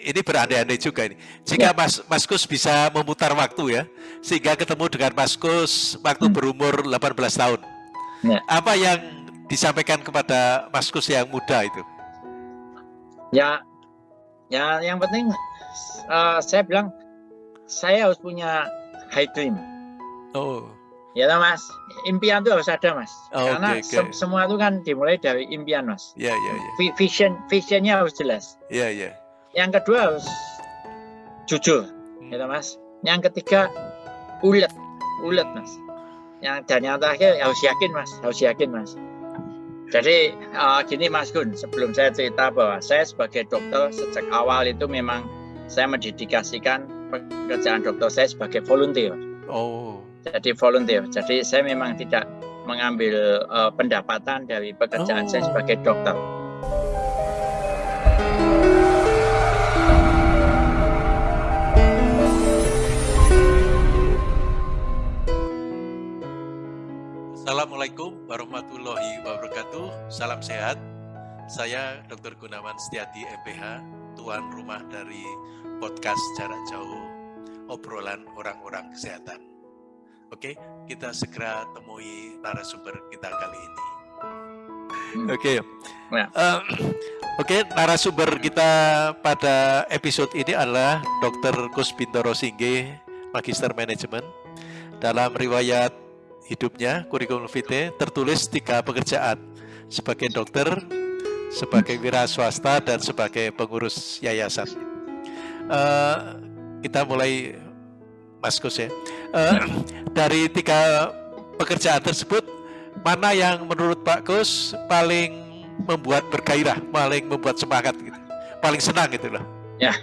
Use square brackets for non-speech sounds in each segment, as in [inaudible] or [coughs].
ini berandai-andai juga ini. Jika ya. Mas Mas Kus bisa memutar waktu ya, sehingga ketemu dengan Mas Kus waktu hmm. berumur 18 tahun. Ya. Apa yang disampaikan kepada Mas Kus yang muda itu? Ya, ya yang penting uh, saya bilang saya harus punya high dream. Oh. Ya mas, impian itu harus ada mas. Oh, Karena okay, okay. Se semua itu kan dimulai dari impian mas. Iya yeah, iya. Yeah, yeah. Vision, visionnya harus jelas. Iya iya. Yeah. Yang kedua harus jujur, hmm. ya mas. Yang ketiga ulet, ulet mas. Yang dan yang terakhir harus yakin mas, harus yakin mas. Jadi uh, gini Mas Gun, sebelum saya cerita bahwa saya sebagai dokter sejak awal itu memang saya mendedikasikan pekerjaan dokter saya sebagai volunteer. Oh. Jadi volunteer. Jadi saya memang tidak mengambil uh, pendapatan dari pekerjaan oh. saya sebagai dokter. Assalamualaikum warahmatullahi wabarakatuh. Salam sehat. Saya Dr. Gunawan Setiati MPH, tuan rumah dari podcast jarak jauh obrolan orang-orang kesehatan. Oke, kita segera temui narasumber kita kali ini. Oke, ya. uh, Oke, narasumber kita pada episode ini adalah Dr. Bintoro Singge, Magister Manajemen. Dalam riwayat hidupnya, kurikulum vitae, tertulis tiga pekerjaan sebagai dokter, sebagai wira swasta, dan sebagai pengurus yayasan. Uh, kita mulai Mas Kus ya. Uh, [clears throat] dari tiga pekerjaan tersebut, mana yang menurut Pak Kus paling membuat bergairah, paling membuat semangat gitu, paling senang gitu loh? Ya,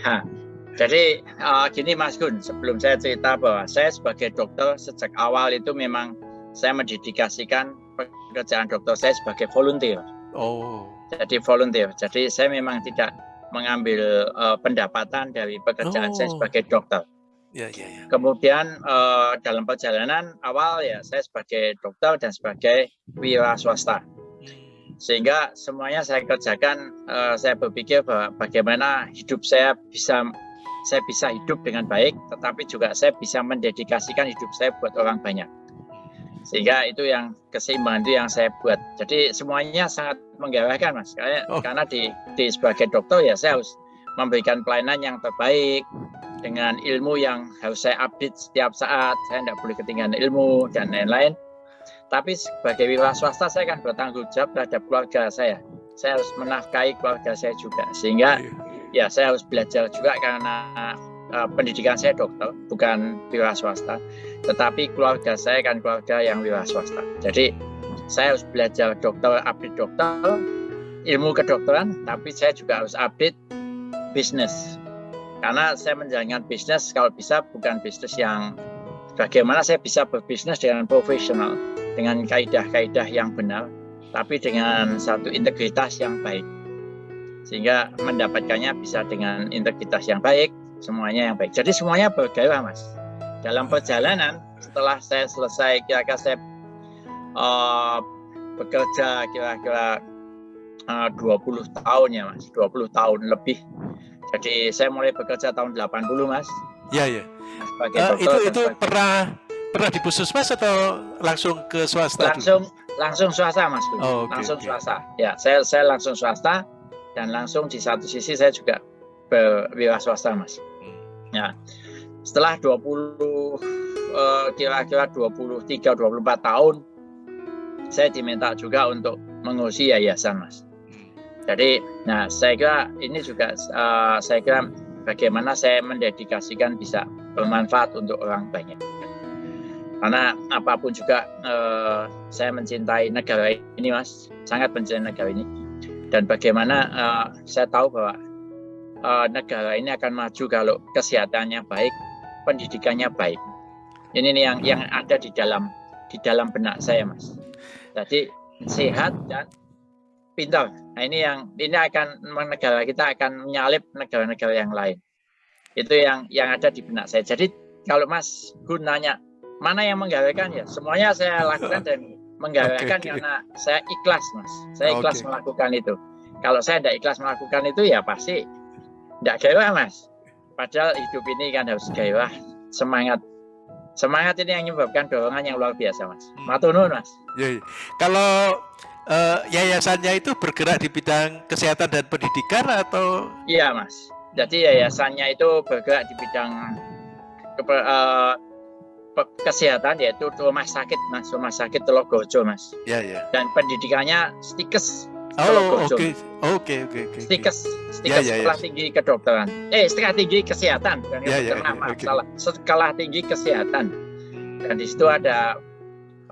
jadi uh, gini Mas Gun, sebelum saya cerita bahwa saya sebagai dokter sejak awal itu memang saya mendedikasikan pekerjaan dokter saya sebagai volunteer. Oh. Jadi volunteer. Jadi saya memang tidak mengambil uh, pendapatan dari pekerjaan oh. saya sebagai dokter. Ya, ya, ya. Kemudian uh, dalam perjalanan awal ya saya sebagai dokter dan sebagai wira swasta. Hmm. Sehingga semuanya saya kerjakan, uh, saya berpikir bahwa bagaimana hidup saya bisa saya bisa hidup dengan baik, tetapi juga saya bisa mendedikasikan hidup saya buat orang banyak sehingga itu yang keseimbangan itu yang saya buat. Jadi semuanya sangat menggairahkan mas. Karena, oh. karena di, di sebagai dokter ya saya harus memberikan pelayanan yang terbaik dengan ilmu yang harus saya update setiap saat. Saya tidak boleh ketinggalan ilmu dan lain-lain. Tapi sebagai wira swasta saya kan bertanggung jawab terhadap keluarga saya. Saya harus menafkahi keluarga saya juga. Sehingga iya. ya saya harus belajar juga karena uh, pendidikan saya dokter bukan wira swasta tetapi keluarga saya kan keluarga yang wira swasta. Jadi saya harus belajar dokter, update dokter, ilmu kedokteran, tapi saya juga harus update bisnis. Karena saya menjalankan bisnis kalau bisa bukan bisnis yang bagaimana saya bisa berbisnis dengan profesional, dengan kaidah-kaidah yang benar, tapi dengan satu integritas yang baik. Sehingga mendapatkannya bisa dengan integritas yang baik, semuanya yang baik. Jadi semuanya bergairah, Mas dalam perjalanan setelah saya selesai kira-kira saya uh, bekerja kira-kira uh, 20 tahun ya mas. 20 tahun lebih. Jadi saya mulai bekerja tahun 80 mas. Ya ya uh, itu itu sebagai... pernah pernah di puskesmas atau langsung ke swasta langsung dulu? langsung swasta mas oh, okay, langsung okay. swasta. Ya saya saya langsung swasta dan langsung di satu sisi saya juga berwira swasta mas. Hmm. ya setelah 20 eh, kira-kira 23 24 tahun saya diminta juga untuk mengurusi yayasan Mas. Jadi nah saya kira ini juga uh, saya kira bagaimana saya mendedikasikan bisa bermanfaat untuk orang banyak. Karena apa pun juga uh, saya mencintai negara ini Mas, sangat mencintai negara ini. Dan bagaimana saya tahu bahwa negara ini akan maju kalau kesehatannya baik, pendidikannya baik. Ini nih yang yang ada di dalam di dalam benak saya, Mas. Jadi sehat dan pintar. Nah ini yang ini akan negara kita akan menyalip negara-negara yang lain. Itu yang yang ada di benak saya. Jadi kalau Mas gunanya mana yang menggawekan ya semuanya saya lakukan dan [laughs] menggawekan okay, okay. karena saya ikhlas Mas. Saya ikhlas okay. melakukan itu. Kalau saya tidak ikhlas melakukan itu ya pasti Tidak gairah mas. Padahal hidup ini kan harus gairah, semangat. Semangat ini yang menyebabkan dorongan yang luar biasa mas. Hmm. Matunun mas. Ya, ya. Kalau uh, yayasannya itu bergerak di bidang kesehatan dan pendidikan atau? Iya mas. Jadi yayasannya itu bergerak di bidang uh, kesehatan yaitu rumah sakit mas, rumah sakit Telogojo mas. Iya iya. Dan pendidikannya stikes Oh, oke, oke, oke, oke. Stikes, stikes ya, sekolah ya. tinggi kedokteran. Eh, strategi kesehatan, dan ya, ya, ya, okay. salah. Sekolah tinggi kesehatan. Dan di situ ada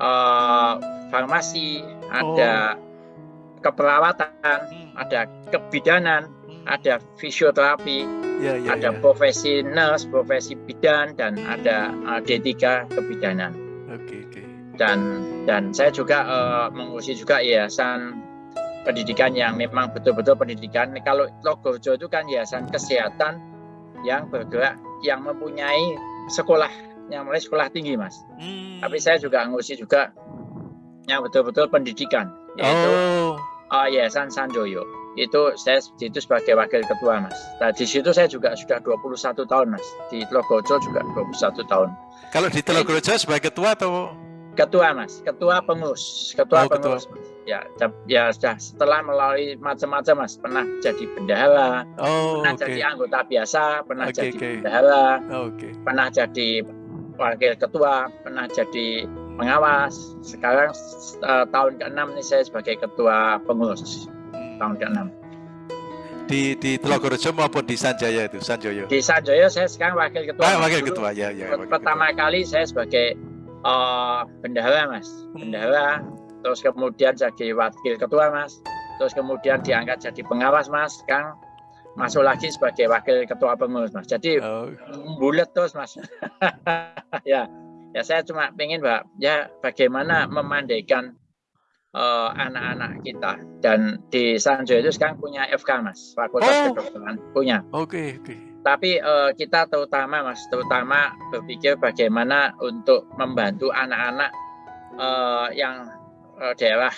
uh, farmasi, ada oh. keperawatan, hmm. ada kebidanan, hmm. ada fisioterapi, ya, ya, ada ya. profesi nurse, profesi bidan, dan ada uh, D3 kebidanan. Oke, okay, oke. Okay. Dan dan saya juga uh, mengurusi juga yayasan pendidikan yang memang betul-betul pendidikan. Kalau Logojo itu kan yayasan kesehatan yang bergerak, yang mempunyai sekolah, yang mulai sekolah tinggi, mas. Hmm. Tapi saya juga ngurusi juga yang betul-betul pendidikan, yaitu oh. uh, Yayasan Sanjoyo. Itu saya itu sebagai wakil ketua, mas. Nah, di situ saya juga sudah 21 tahun, mas. Di Logojo juga 21 tahun. Kalau di Logojo sebagai ketua atau ketua mas ketua pengurus ketua oh, pengurus ketua. Ya ya sudah setelah melalui macam-macam mas pernah jadi bendahara oh, pernah okay. jadi anggota biasa pernah okay, jadi okay. bendahara oh, okay. pernah jadi wakil ketua pernah jadi pengawas sekarang uh, tahun ke-6 ini saya sebagai ketua pengurus hmm. tahun ke-6 di di Telogorejo maupun di Sanjaya itu Sanjoyo di Sanjoyo saya sekarang wakil ketua ah, wakil ketua ya ya pertama ketua. kali saya sebagai uh, bendahara mas bendahara terus kemudian jadi wakil ketua mas. Terus kemudian diangkat jadi pengawas mas Kang. Masuk lagi sebagai wakil ketua pengurus mas. Jadi oh. bulat terus mas. [laughs] Ya ya saya cuma pengen mbak ya bagaimana memandaikan eh, anak-anak uh, kita. Dan di Sanjo itu sekarang punya FK mas Fakultas oh. Kedokteran. Punya. Oke okay, oke. Okay tapi uh, kita terutama mas terutama berpikir bagaimana untuk membantu anak-anak uh, yang uh, daerah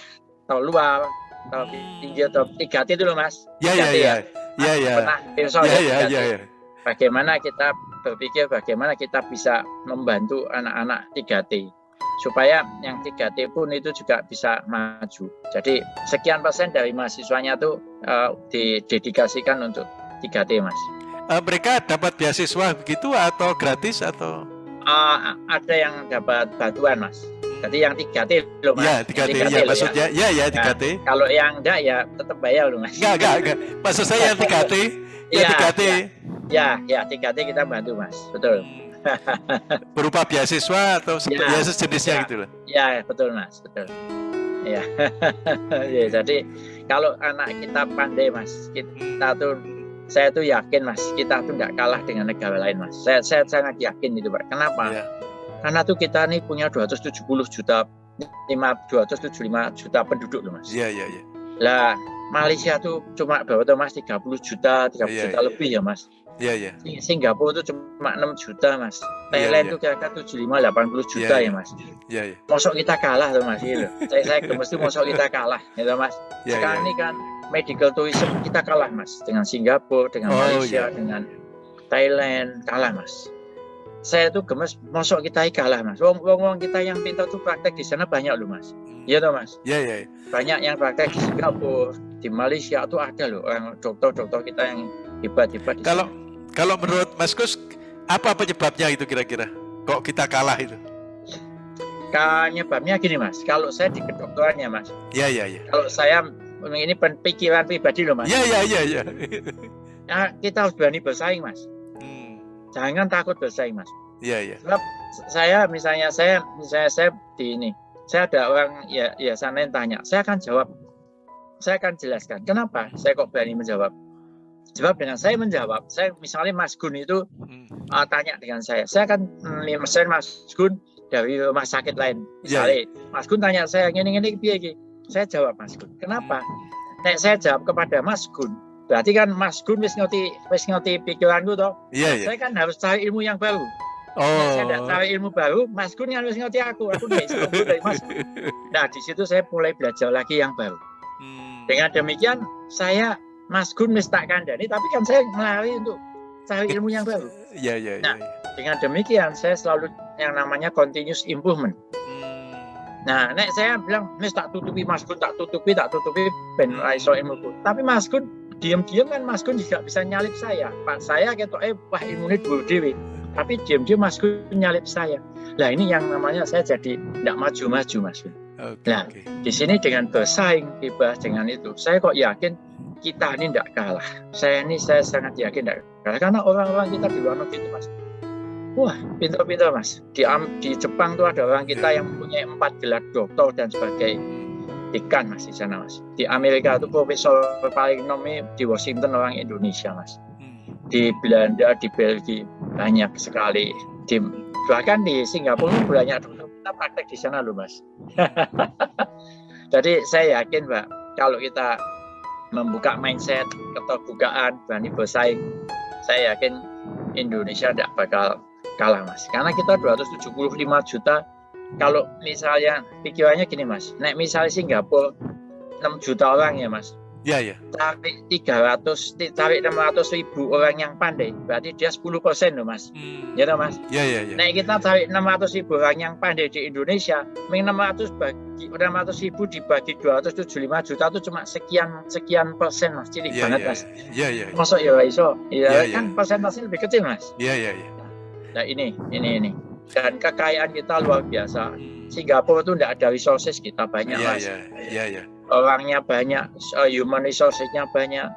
atau luar atau tinggi atau tiga T itu loh mas ya ya ya ya ya pernah ya, ya, ya, ya. bagaimana kita berpikir bagaimana kita bisa membantu anak-anak 3T supaya yang 3T pun itu juga bisa maju. Jadi sekian persen dari mahasiswanya tuh uh, didedikasikan untuk 3T mas uh, mereka dapat beasiswa begitu atau gratis atau? Uh, ada yang dapat bantuan mas. Jadi yang 3T loh mas. Ya 3T, 3T ya, maksudnya ya ya 3T. Nah, kalau yang enggak ya tetap bayar loh mas. Enggak enggak enggak. Maksud saya yang 3T. ya, ya 3T. Ya, ya, ya 3T kita bantu mas, betul. [laughs] Berupa beasiswa atau ya, ya sejenisnya ya, gitu loh. Ya betul mas, betul. Ya. [laughs] ya, jadi kalau anak kita pandai mas, kita tuh saya tuh yakin mas kita tuh nggak kalah dengan negara lain mas saya, saya sangat yakin itu pak kenapa yeah. Karena tuh kita nih punya 270 juta 5 275 juta penduduk loh mas iya yeah, iya yeah, iya yeah. lah Malaysia tuh cuma berapa tuh mas 30 juta 30 yeah, juta yeah, lebih yeah. ya mas Iya, iya. Singapura itu cuma 6 juta, Mas. Iya, Thailand yeah, yeah. kira-kira 75 80 juta yeah, ya, Mas. Iya, iya. Mosok kita kalah tuh, Mas. Gitu. saya saya gemes tuh mosok kita kalah, gitu, Mas. Yeah, Sekarang yeah. ini kan medical tourism kita kalah mas dengan Singapura, dengan oh, Malaysia, iya. dengan Thailand kalah mas. Saya tuh gemes, mosok kita kalah mas. Wong wong, wong kita yang pintar tuh praktek di sana banyak loh mas. Hmm. Iya toh mas. Iya iya. Banyak yang praktek di Singapura, di Malaysia tuh ada loh orang dokter-dokter kita yang hebat-hebat. Kalau kalau menurut Mas Kus apa penyebabnya itu kira-kira? Kok kita kalah itu? Penyebabnya gini mas, kalau saya di kedokterannya mas. Iya iya iya. Kalau saya ini pikiran pribadi loh mas. Iya iya iya. Ya. Nah, kita harus berani bersaing mas. Hmm. Jangan takut bersaing mas. Iya iya. Sebab saya misalnya saya misalnya saya di ini, saya ada orang ya ya sana yang tanya, saya akan jawab, saya akan jelaskan kenapa saya kok berani menjawab. Sebab dengan saya menjawab, saya misalnya Mas Gun itu hmm. uh, tanya dengan saya, saya akan mm, misalnya Mas Gun dari rumah sakit lain, iya, misalnya yeah. Mas Gun tanya saya ini ini piye saya jawab Mas Gun. Kenapa? Nek saya jawab kepada Mas Gun, berarti kan Mas Gun wis ngerti wis ngerti pikiranku toh. Iya, iya. Saya kan harus cari ilmu yang baru. Oh. Nek saya tidak cari ilmu baru, Mas Gun yang harus ngerti aku. Aku tidak bisa dari Mas Gun. Nah, di situ saya mulai belajar lagi yang baru. Hmm. Dengan demikian, saya Mas Gun wis tak kandani tapi kan saya melalui untuk cari ilmu yang baru. Iya, iya, iya. Nah, dengan demikian saya selalu yang namanya continuous improvement. Hmm. Nah, nek saya bilang, "Mis tak tutupi Mas Gun, tak tutupi, tak tutupi ben iso ilmu." Tapi Mas Gun diam-diam kan Mas Gun juga bisa nyalip saya. Pak saya ketok eh wah ilmu ini dua dewi. Tapi diam-diam Mas Gun nyalip saya. Lah ini yang namanya saya jadi tidak maju-maju Mas Gun. Okay, nah, okay. di sini dengan bersaing dibahas dengan itu, saya kok yakin kita ini tidak kalah. Saya ini saya sangat yakin tidak kalah karena orang-orang kita di luar negeri itu mas. Wah, pintar-pintar mas. Di, di Jepang tuh ada orang kita yang mempunyai empat gelar doktor dan sebagai dekan mas di sana mas. Di Amerika itu profesor paling nomi di Washington orang Indonesia mas. Di Belanda, di Belgia banyak sekali. Di, bahkan di Singapura banyak dokter kita praktek di sana loh mas. [laughs] Jadi saya yakin Pak, kalau kita membuka mindset, keterbukaan, berani bersaing, saya yakin Indonesia tidak bakal kalah mas. Karena kita 275 juta, kalau misalnya pikirannya gini mas, naik misalnya Singapura 6 juta orang ya mas, Ya, ya. Tarik 300, tarik 600 ribu orang yang pandai, berarti dia 10 persen loh mas. Hmm. Ya toh mas? Ya, ya, ya. Nah kita tarik 600 ribu orang yang pandai di Indonesia, 600 bagi 600 ribu dibagi 275 juta itu cuma sekian sekian persen mas, cilik ya, banget ya, mas. Iya, iya. Masuk ya iso, ya, ya, kan ya. persentasenya lebih kecil mas. Iya, iya, iya. Nah ini, ini, ini. Dan kekayaan kita luar biasa. Hmm. Singapura itu tidak ada resources kita banyak ya, mas. Iya, iya, iya orangnya banyak, uh, human resourcesnya banyak,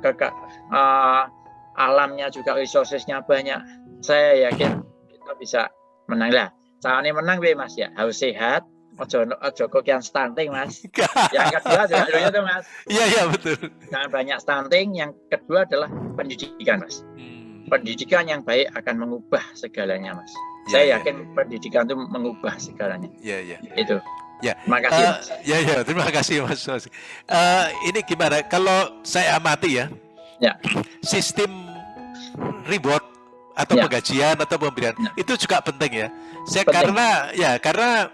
kekak uh, alamnya juga resourcesnya banyak. Saya yakin kita bisa menang lah. Caranya menang be mas ya harus sehat. Ojo ojo kok yang stunting mas. [laughs] yang kedua juga itu mas. Iya iya betul. Jangan banyak stunting. Yang kedua adalah pendidikan mas. Hmm. Pendidikan yang baik akan mengubah segalanya mas. Ya, Saya ya. yakin pendidikan itu mengubah segalanya. Iya iya. Itu. Ya, terima kasih. Uh, ya, ya, terima kasih Mas. mas. Uh, ini gimana? Kalau saya amati ya, ya. sistem reward atau ya. penggajian atau pemberian ya. itu juga penting ya. Saya penting. karena ya karena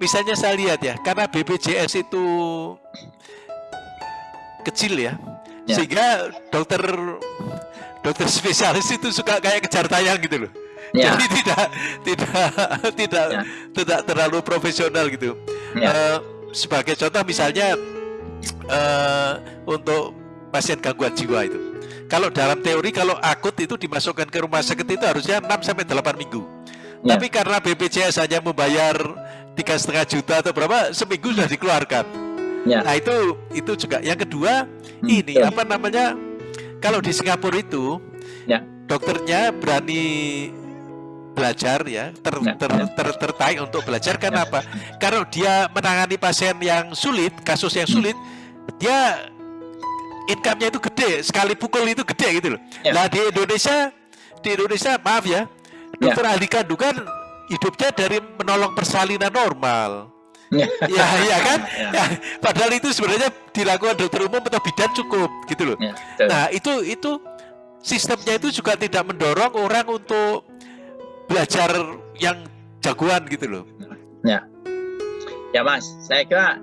misalnya saya lihat ya, karena BPJS itu kecil ya, ya. sehingga dokter dokter [laughs] spesialis itu suka kayak kejar tayang gitu loh. Ya. Jadi tidak tidak [laughs] tidak ya. tidak terlalu profesional gitu. Ya. Uh, sebagai contoh misalnya uh, untuk pasien gangguan jiwa itu. Kalau dalam teori kalau akut itu dimasukkan ke rumah sakit itu harusnya 6 sampai 8 minggu. Ya. Tapi karena BPJS hanya membayar tiga setengah juta atau berapa seminggu sudah dikeluarkan. Ya. Nah itu itu juga. Yang kedua hmm, ini ya. apa namanya? Kalau di Singapura itu ya. dokternya berani belajar ya ter, ya. ter, ter, tertarik untuk belajar karena ya. apa? Karena dia menangani pasien yang sulit, kasus yang sulit, dia income-nya itu gede, sekali pukul itu gede gitu loh. Ya. Nah di Indonesia, di Indonesia maaf ya, dokter ya. ahli kandungan hidupnya dari menolong persalinan normal. ya, ya kan? Ya. Ya, padahal itu sebenarnya dilakukan dokter umum atau bidan cukup gitu loh. Ya, nah itu itu sistemnya itu juga tidak mendorong orang untuk belajar yang jagoan gitu loh. Ya, ya Mas, saya kira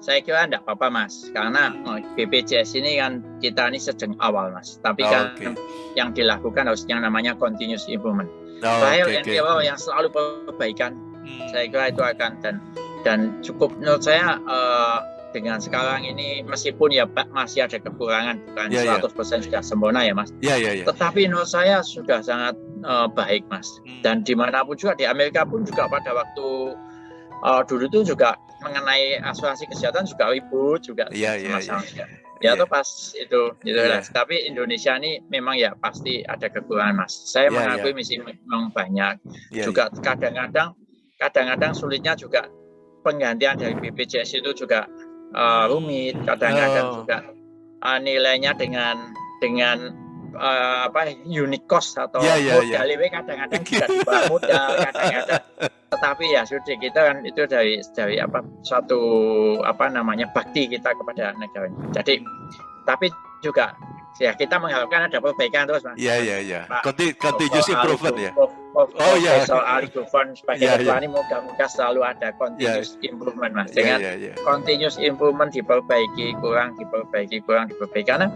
saya kira tidak apa-apa Mas, karena BPJS ini kan kita ini sedang awal Mas, tapi oh, kan okay. yang dilakukan harus yang namanya continuous improvement. Oh, Trial okay, and okay. yang selalu perbaikan, hmm. saya kira itu akan dan dan cukup menurut saya uh, dengan sekarang ini meskipun ya Pak masih ada kekurangan bukan yeah, 100% yeah. sudah sempurna ya Mas. Yeah, yeah, yeah. Tetapi menurut saya sudah sangat uh, baik Mas. Hmm. Dan di mana pun juga di Amerika pun juga pada waktu uh, dulu itu juga mengenai asuransi kesehatan juga ribut juga yeah, yeah, yeah. Ya, ya yeah. pas itu gitu yeah. Tapi Indonesia ini memang ya pasti ada kekurangan Mas. Saya yeah, mengakui yeah. misi memang banyak. Yeah, juga iya. kadang-kadang yeah. kadang-kadang sulitnya juga penggantian dari BPJS itu juga uh, rumit, kadang-kadang oh. juga uh, nilainya dengan dengan uh, apa unit cost atau yeah, yeah, modal yeah. kadang-kadang [laughs] juga di bawah modal, kadang-kadang tetapi ya sudah kita kan itu dari dari apa suatu apa namanya bakti kita kepada negara. Jadi tapi juga ya kita mengharapkan ada perbaikan terus mas. Iya iya iya. Continuous improvement ya. Oh iya. Soal Ali Gufron sebagai yeah, ketua yeah. ini moga-moga selalu ada continuous yeah. improvement mas. Dengan yeah, yeah, yeah. continuous improvement diperbaiki kurang diperbaiki kurang diperbaiki karena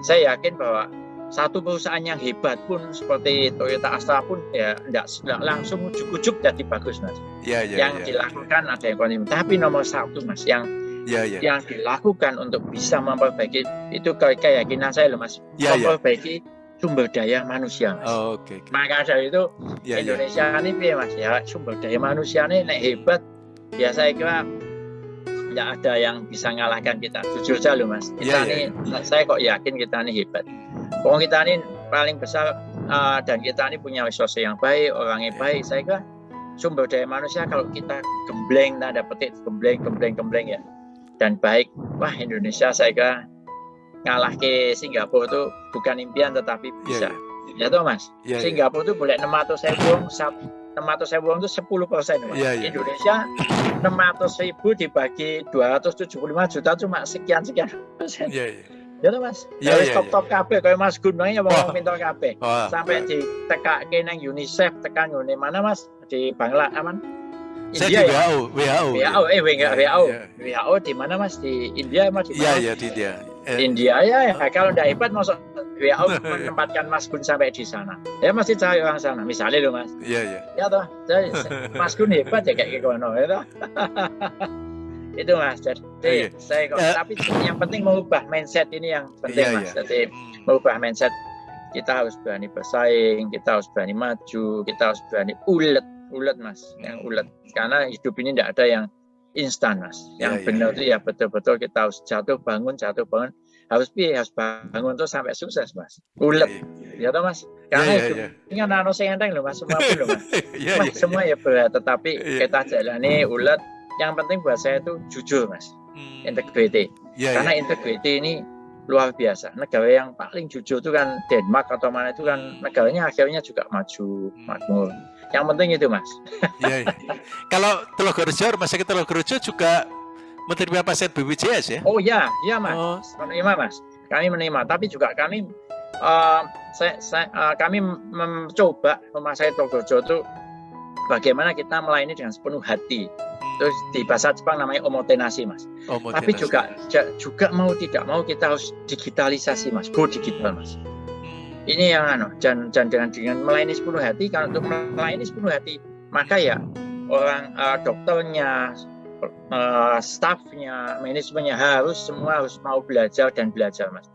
saya yakin bahwa satu perusahaan yang hebat pun seperti Toyota Astra pun ya tidak langsung ujuk-ujuk jadi bagus mas. Ya, ya, yang ya. dilakukan ada yang konsumen. Tapi nomor satu mas yang ya, ya. yang dilakukan untuk bisa memperbaiki itu keyakinan saya loh mas. Ya, memperbaiki ya. sumber daya manusia mas. Oh, okay, okay. Maka dari itu ya, ya. Indonesia ya. ini mas ya sumber daya manusia ini naik hebat. Ya saya kira tidak ada yang bisa ngalahkan kita. Jujur saja loh mas. Kita ya, ini ya. saya kok yakin kita ini hebat. Pokoknya kita ini paling besar uh, dan kita ini punya sosok yang baik, orangnya yeah. baik. Saya kira sumber daya manusia kalau kita gembleng tanda petik gembleng gembleng gembleng ya dan baik wah Indonesia saya kira ngalah ke Singapura itu bukan impian tetapi iya, bisa yeah, yeah. ya toh mas yeah, iya. Singapura itu boleh 600 ribu 600 ribu itu 10 persen yeah, yeah. Indonesia 600 ribu dibagi 275 juta cuma sekian sekian persen yeah, yeah. Ya tuh Mas. Ya wis top-top kabeh kaya Mas Gun ya mau minta kabeh. Sampai di tekake nang UNICEF tekan ngene mana Mas di Bangla aman. India Saya di WHO, WHO. WHO, eh WHO, WHO. WHO di mana Mas? Di India Mas? Iya, iya di India. Eh. India ya, ya. Kalau tidak hebat masuk WHO [laughs] menempatkan Mas Gun sampai di sana. Ya masih cari orang sana. Misalnya loh Mas. Iya, iya. Ya toh. [laughs] Mas Gun hebat ya kayak gitu ya toh. [laughs] itu mas. Jadi oh, iya. saya kok. Uh, tapi yang penting mengubah mindset ini yang penting iya, mas. iya. jadi hmm. mengubah mindset kita harus berani bersaing kita harus berani maju kita harus berani ulet ulet mas. Yang hmm. ulet. Karena hidup ini tidak ada yang instan mas. Yang yeah, benar itu yeah. ya betul-betul kita harus jatuh bangun jatuh bangun. Harus pi harus bangun tuh sampai sukses mas. Ulet. Ya toh mas? Karena yeah, hidup yeah. ini kan nano enteng loh mas. Semua loh mas. [laughs] Mas, semua ya berat tetapi kita jalani ulet yang penting buat saya itu jujur mas hmm. integrity yeah, karena yeah. integrity ini luar biasa negara yang paling jujur itu kan Denmark atau mana itu kan hmm. negaranya akhirnya juga maju hmm. makmur yang penting itu mas [laughs] yeah, yeah. kalau Telogorejo rumah sakit Telogorejo juga menerima pasien BPJS ya oh ya ya mas oh. menerima mas kami menerima tapi juga kami uh, saya, saya, uh, kami mencoba rumah sakit Telogorejo itu bagaimana kita melayani dengan sepenuh hati Terus di bahasa Jepang namanya omotenasi mas. Omotenasi. Tapi juga juga mau tidak mau kita harus digitalisasi mas, go digital mas. Hmm. Ini yang anu, dan, dan dengan dengan melayani sepenuh hati, kalau untuk melayani sepenuh hati, maka ya orang uh, dokternya, uh, staffnya, manajemennya harus semua harus mau belajar dan belajar mas.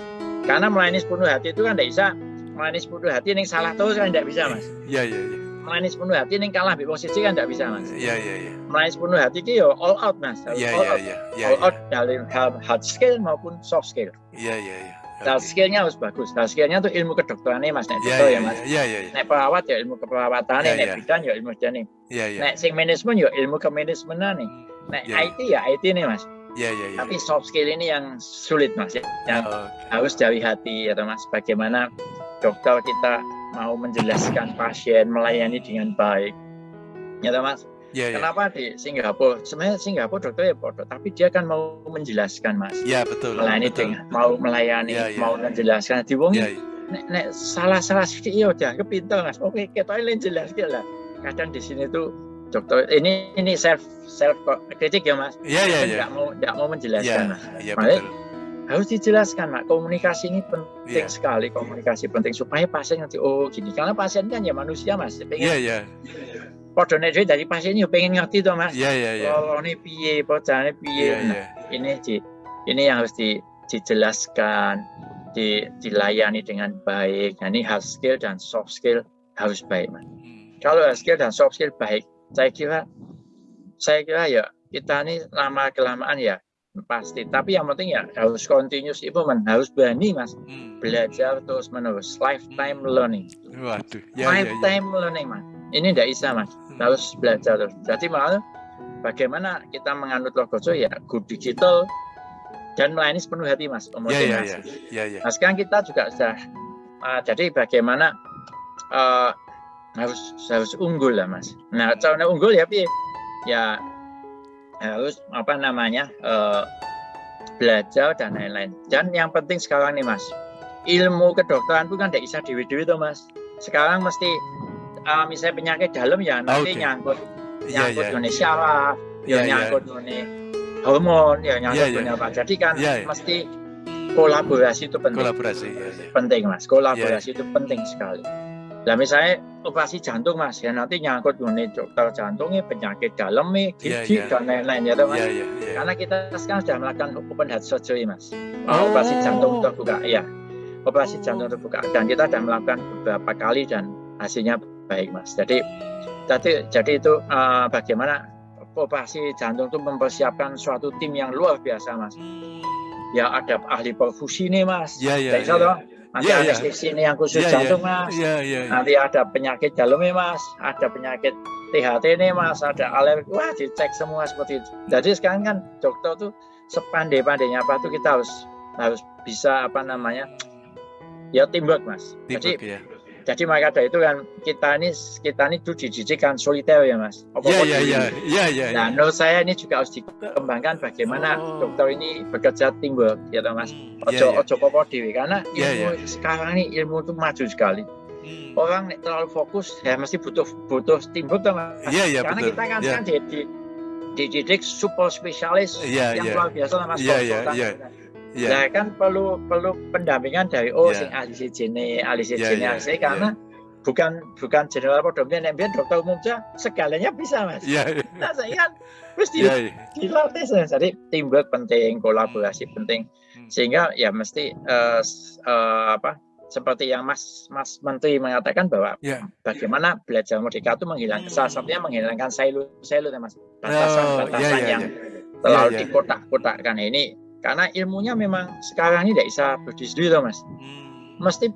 Karena melayani sepenuh hati itu kan tidak bisa melayani sepenuh hati yang salah terus kan tidak bisa mas. Iya iya. iya melayani sepenuh hati ini kalah bi posisi kan tidak bisa mas. Iya iya iya. Melayani sepenuh hati itu ya all out mas. Iya iya iya. All out dari hard skill maupun soft skill. Iya iya iya. Hard skillnya harus bagus. Hard skillnya tuh ilmu kedokterannya mas. Nek yeah, ya mas. Iya iya. Nek perawat ya ilmu keperawatan nek bidan ya ilmu bidan Iya iya. Nek sing manajemen ya ilmu kemanajemenan nih. Nek IT ya IT nih mas. Iya iya iya. Tapi soft skill ini yang sulit mas ya. Yang oh, harus dari hati ya mas. Bagaimana dokter kita mau menjelaskan pasien melayani dengan baik. Ya mas? Ya, ya. kenapa di Singapura? Sebenarnya Singapura dokter ya bodoh tapi dia kan mau menjelaskan mas. Ya betul melayani betul. dengan mau melayani ya, ya. mau menjelaskan. Di wong ya, ya. Nek, nek salah salah sedikit ya udah kepintar mas. Oke kita ini jelas lah. Kadang di sini tuh dokter ini ini self self kritik ya mas. Iya iya iya mau tidak mau menjelaskan ya, mas. ya, betul harus dijelaskan mak komunikasi ini penting yeah. sekali komunikasi penting supaya pasien nanti oh gini karena pasien kan ya manusia mas pengen yeah, yeah. Podo dari pasien ya pengen ngerti tuh mas. Iya iya iya. Oh ini piye, bocahnya piye. Yeah, nah, yeah. ini di, ini yang harus di, dijelaskan, di, dilayani dengan baik. Nah ini hard skill dan soft skill harus baik mas. Hmm. Kalau hard skill dan soft skill baik, saya kira saya kira ya kita ini lama kelamaan ya pasti. Tapi yang penting ya harus continuous improvement harus berani mas. Hmm. belajar terus menerus lifetime learning. Waduh, ya, lifetime ya, ya. learning mas. Ini tidak bisa mas. Hmm. harus belajar terus. Jadi malah bagaimana kita menganut logoso ya good digital dan melayani sepenuh hati mas ya, ya, ya, ya, ya. nah sekarang kita juga sudah uh, jadi bagaimana uh, harus harus unggul lah mas. Nah caranya unggul ya ya harus apa namanya uh, belajar dan lain-lain. Dan yang penting sekarang nih mas, ilmu kedokteran itu kan tidak bisa dewi-dewi tuh mas. Sekarang mesti uh, misalnya penyakit dalam ya nanti okay. nyangkut iya, nyangkut yeah, yeah. syaraf, ya yeah, nyangkut yeah. hormon, ya nyangkut yeah, yeah. apa. Jadi kan yeah, yeah. mesti kolaborasi itu penting. Kolaborasi, ya, ya. Penting mas, kolaborasi ya. itu penting sekali. Nah misalnya operasi jantung mas, ya nanti nyangkut mengenai dokter jantungnya, penyakit dalamnya, gigi yeah, yeah. dan lain-lain ya mas. Yeah, yeah, yeah. Karena kita sekarang sudah melakukan open heart surgery mas, oh. operasi jantung terbuka, ya operasi jantung terbuka dan kita sudah melakukan beberapa kali dan hasilnya baik mas. Jadi jadi jadi itu uh, bagaimana operasi jantung itu mempersiapkan suatu tim yang luar biasa mas. Ya ada ahli perfusi nih mas. Iya iya. Nanti yeah, ada yeah. sini yang khusus yeah, jantung yeah. mas. Yeah, yeah, yeah. Nanti ada penyakit dalamnya mas, ada penyakit THT nih mas, ada alergi. Wah dicek semua seperti itu. Jadi sekarang kan dokter tuh sepandai-pandainya apa tuh kita harus harus bisa apa namanya ya teamwork mas. Teamwork, Jadi ya jadi maka dari itu kan kita ini kita ini tuh dididikan soliter ya mas. Iya iya iya iya iya. Nah menurut saya ini juga harus dikembangkan bagaimana oh. dokter ini bekerja teamwork ya mas. Hmm, ojo yeah, yeah. ojo popo dewi karena yeah, ilmu yeah. sekarang ini ilmu itu maju sekali. Hmm. Orang terlalu fokus ya mesti butuh butuh teamwork tuh mas. Iya iya Karena betul. kita kan yeah. kan di, dididik super spesialis yeah, yang yeah. luar biasa mas. Iya iya iya. Yeah. Nah kan perlu perlu pendampingan dari oh yeah. sing ahli sejene, ahli sejene yeah, yeah, karena yeah. bukan bukan general podokter yang biar dokter umum saja segalanya bisa mas. Yeah, yeah. Nah saya kan mesti yeah, yeah. dilatih jadi teamwork penting, kolaborasi hmm. penting hmm. sehingga ya mesti uh, uh, apa seperti yang Mas Mas Menteri mengatakan bahwa yeah. bagaimana belajar merdeka itu menghilangkan hmm. salah satunya menghilangkan silo-silo Mas batasan-batasan oh, yeah, yeah, yang yeah. terlalu yeah, yeah. dikotak-kotakkan ini karena ilmunya memang sekarang ini tidak bisa berdiri sendiri loh mas. Hmm. mesti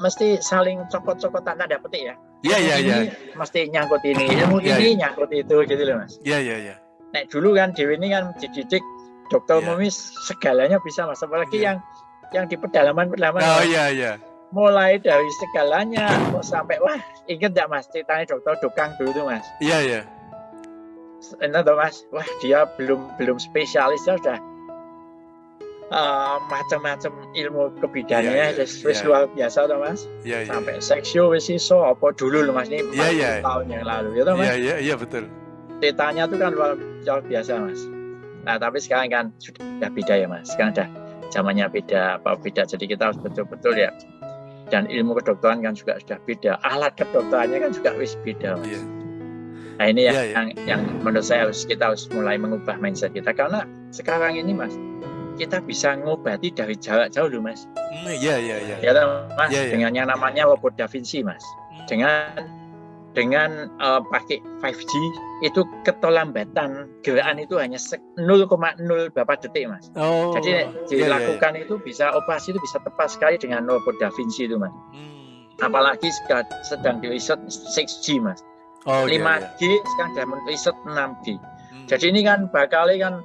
mesti saling cokot-cokot tanda petik ya? Iya iya iya. mesti nyangkut ini [coughs] ilmu yeah, ini yeah. nyangkut itu gitu loh mas. Iya iya iya. Nah dulu kan Dewi ini kan dididik dokter yeah. mumis segalanya bisa mas. Apalagi yeah. yang yang di pedalaman pedalaman oh iya iya. Mulai dari segalanya sampai wah inget gak mas ceritanya dokter Dokang dulu tuh mas? Iya iya. Enak tuh mas? Wah dia belum belum spesialis sudah uh, macam-macam ilmu kebidanan yeah, yeah, wis yeah. luar biasa toh Mas. Yeah, yeah, Sampai yeah. seksio wis iso apa dulu loh Mas ini yeah, yeah. tahun yang lalu ya toh Mas. Iya iya iya betul. Ceritanya tuh kan luar, luar biasa Mas. Nah, tapi sekarang kan sudah beda ya Mas. Sekarang udah zamannya beda apa beda jadi kita harus betul-betul ya dan ilmu kedokteran kan juga sudah beda alat kedokterannya kan juga wis beda mas. Yeah. Nah ini yeah, yang, yeah. yang yang menurut saya harus kita harus mulai mengubah mindset kita karena sekarang ini mas kita bisa ngobati dari jarak jauh loh mas. Hmm, iya iya iya. Ya mas ya, ya. dengan yang namanya robot Da Vinci mas. Hmm. Dengan dengan uh, pakai 5G itu keterlambatan gerakan itu hanya 0,0 berapa detik mas. Oh, Jadi dilakukan ya, ya, ya. itu bisa operasi itu bisa tepat sekali dengan robot Da Vinci itu mas. Hmm. Apalagi sedang di riset 6G mas. Oh, 5G iya, iya. sekarang sudah riset 6G. Hmm. Jadi ini kan bakal kan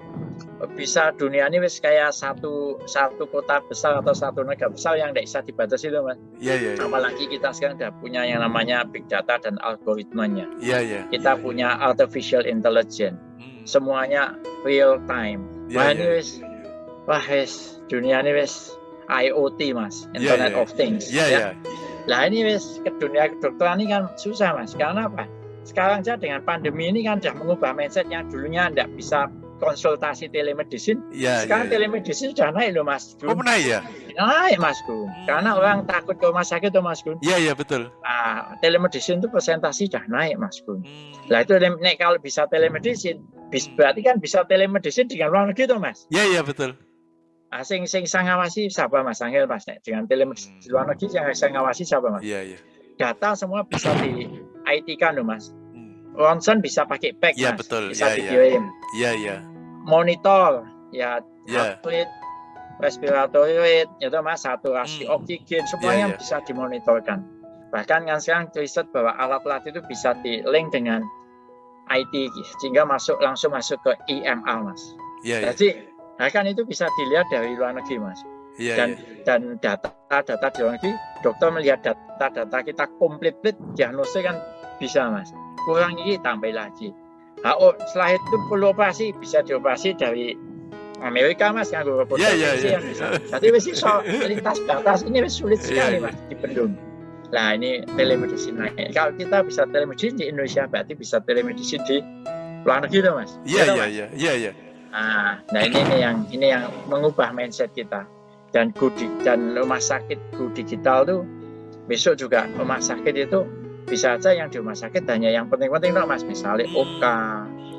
bisa dunia ini wis kayak satu satu kota besar atau satu negara besar yang tidak bisa dibatasi itu mas. Iya iya. Ya. Apalagi kita sekarang sudah punya yang namanya big data dan algoritmanya. Iya iya. Kita ya, punya ya. artificial intelligence. Hmm. Semuanya real time. Ya, wah ini ya. wis, wah wis dunia ini wis IoT mas, Internet ya, ya. of Things. Iya iya. Lah ini wis ke dunia kedokteran ini kan susah mas. Karena apa? Sekarang saja dengan pandemi ini kan sudah mengubah mindset yang dulunya tidak bisa konsultasi telemedicine. Ya, Sekarang ya, ya. telemedicine sudah naik loh Mas Gun. Oh naik ya? Naik Mas Gun. Hmm. Karena orang takut ke rumah sakit tuh Mas Gun. Iya iya betul. Nah, telemedicine itu presentasi sudah naik Mas Gun. Hmm. Lah itu naik kalau bisa telemedicine, bis, hmm. berarti kan bisa telemedicine dengan luar negeri tuh Mas. Iya iya betul. Nah, sing sing sang ngawasi siapa Mas Angel Mas dengan telemedicine hmm. luar negeri yang saya ngawasi siapa Mas? Iya iya. Data semua bisa di IT kan loh Mas. Ronson bisa pakai pack ya, mas, betul. bisa ya, dikirim. Iya iya monitor ya yeah. atlet respiratory rate itu mas saturasi hmm. oksigen semuanya yeah, yeah. bisa dimonitorkan bahkan kan sekarang riset bahwa alat-alat itu bisa di link dengan IT sehingga masuk langsung masuk ke IMR mas yeah, iya. jadi yeah. bahkan itu bisa dilihat dari luar negeri mas yeah, dan yeah. dan data-data di luar negeri dokter melihat data-data kita komplit diagnosis kan bisa mas kurang ini tambah lagi Nah, oh, setelah itu perlu operasi bisa dioperasi dari Amerika mas yang gue yeah, yeah, yeah. yang bisa. Jadi mesti so, [laughs] lintas batas ini sulit iya, sekali yeah, mas di dibendung. Nah ini telemedicine naik. Kalau kita bisa telemedicine di Indonesia berarti bisa telemedicine di luar negeri tuh mas. Iya iya iya iya. Nah, nah ini, ini yang ini yang mengubah mindset kita. dan go di, dan rumah sakit go digital tuh besok juga rumah sakit itu bisa aja yang di rumah sakit hanya yang penting-penting dong mas misalnya. OK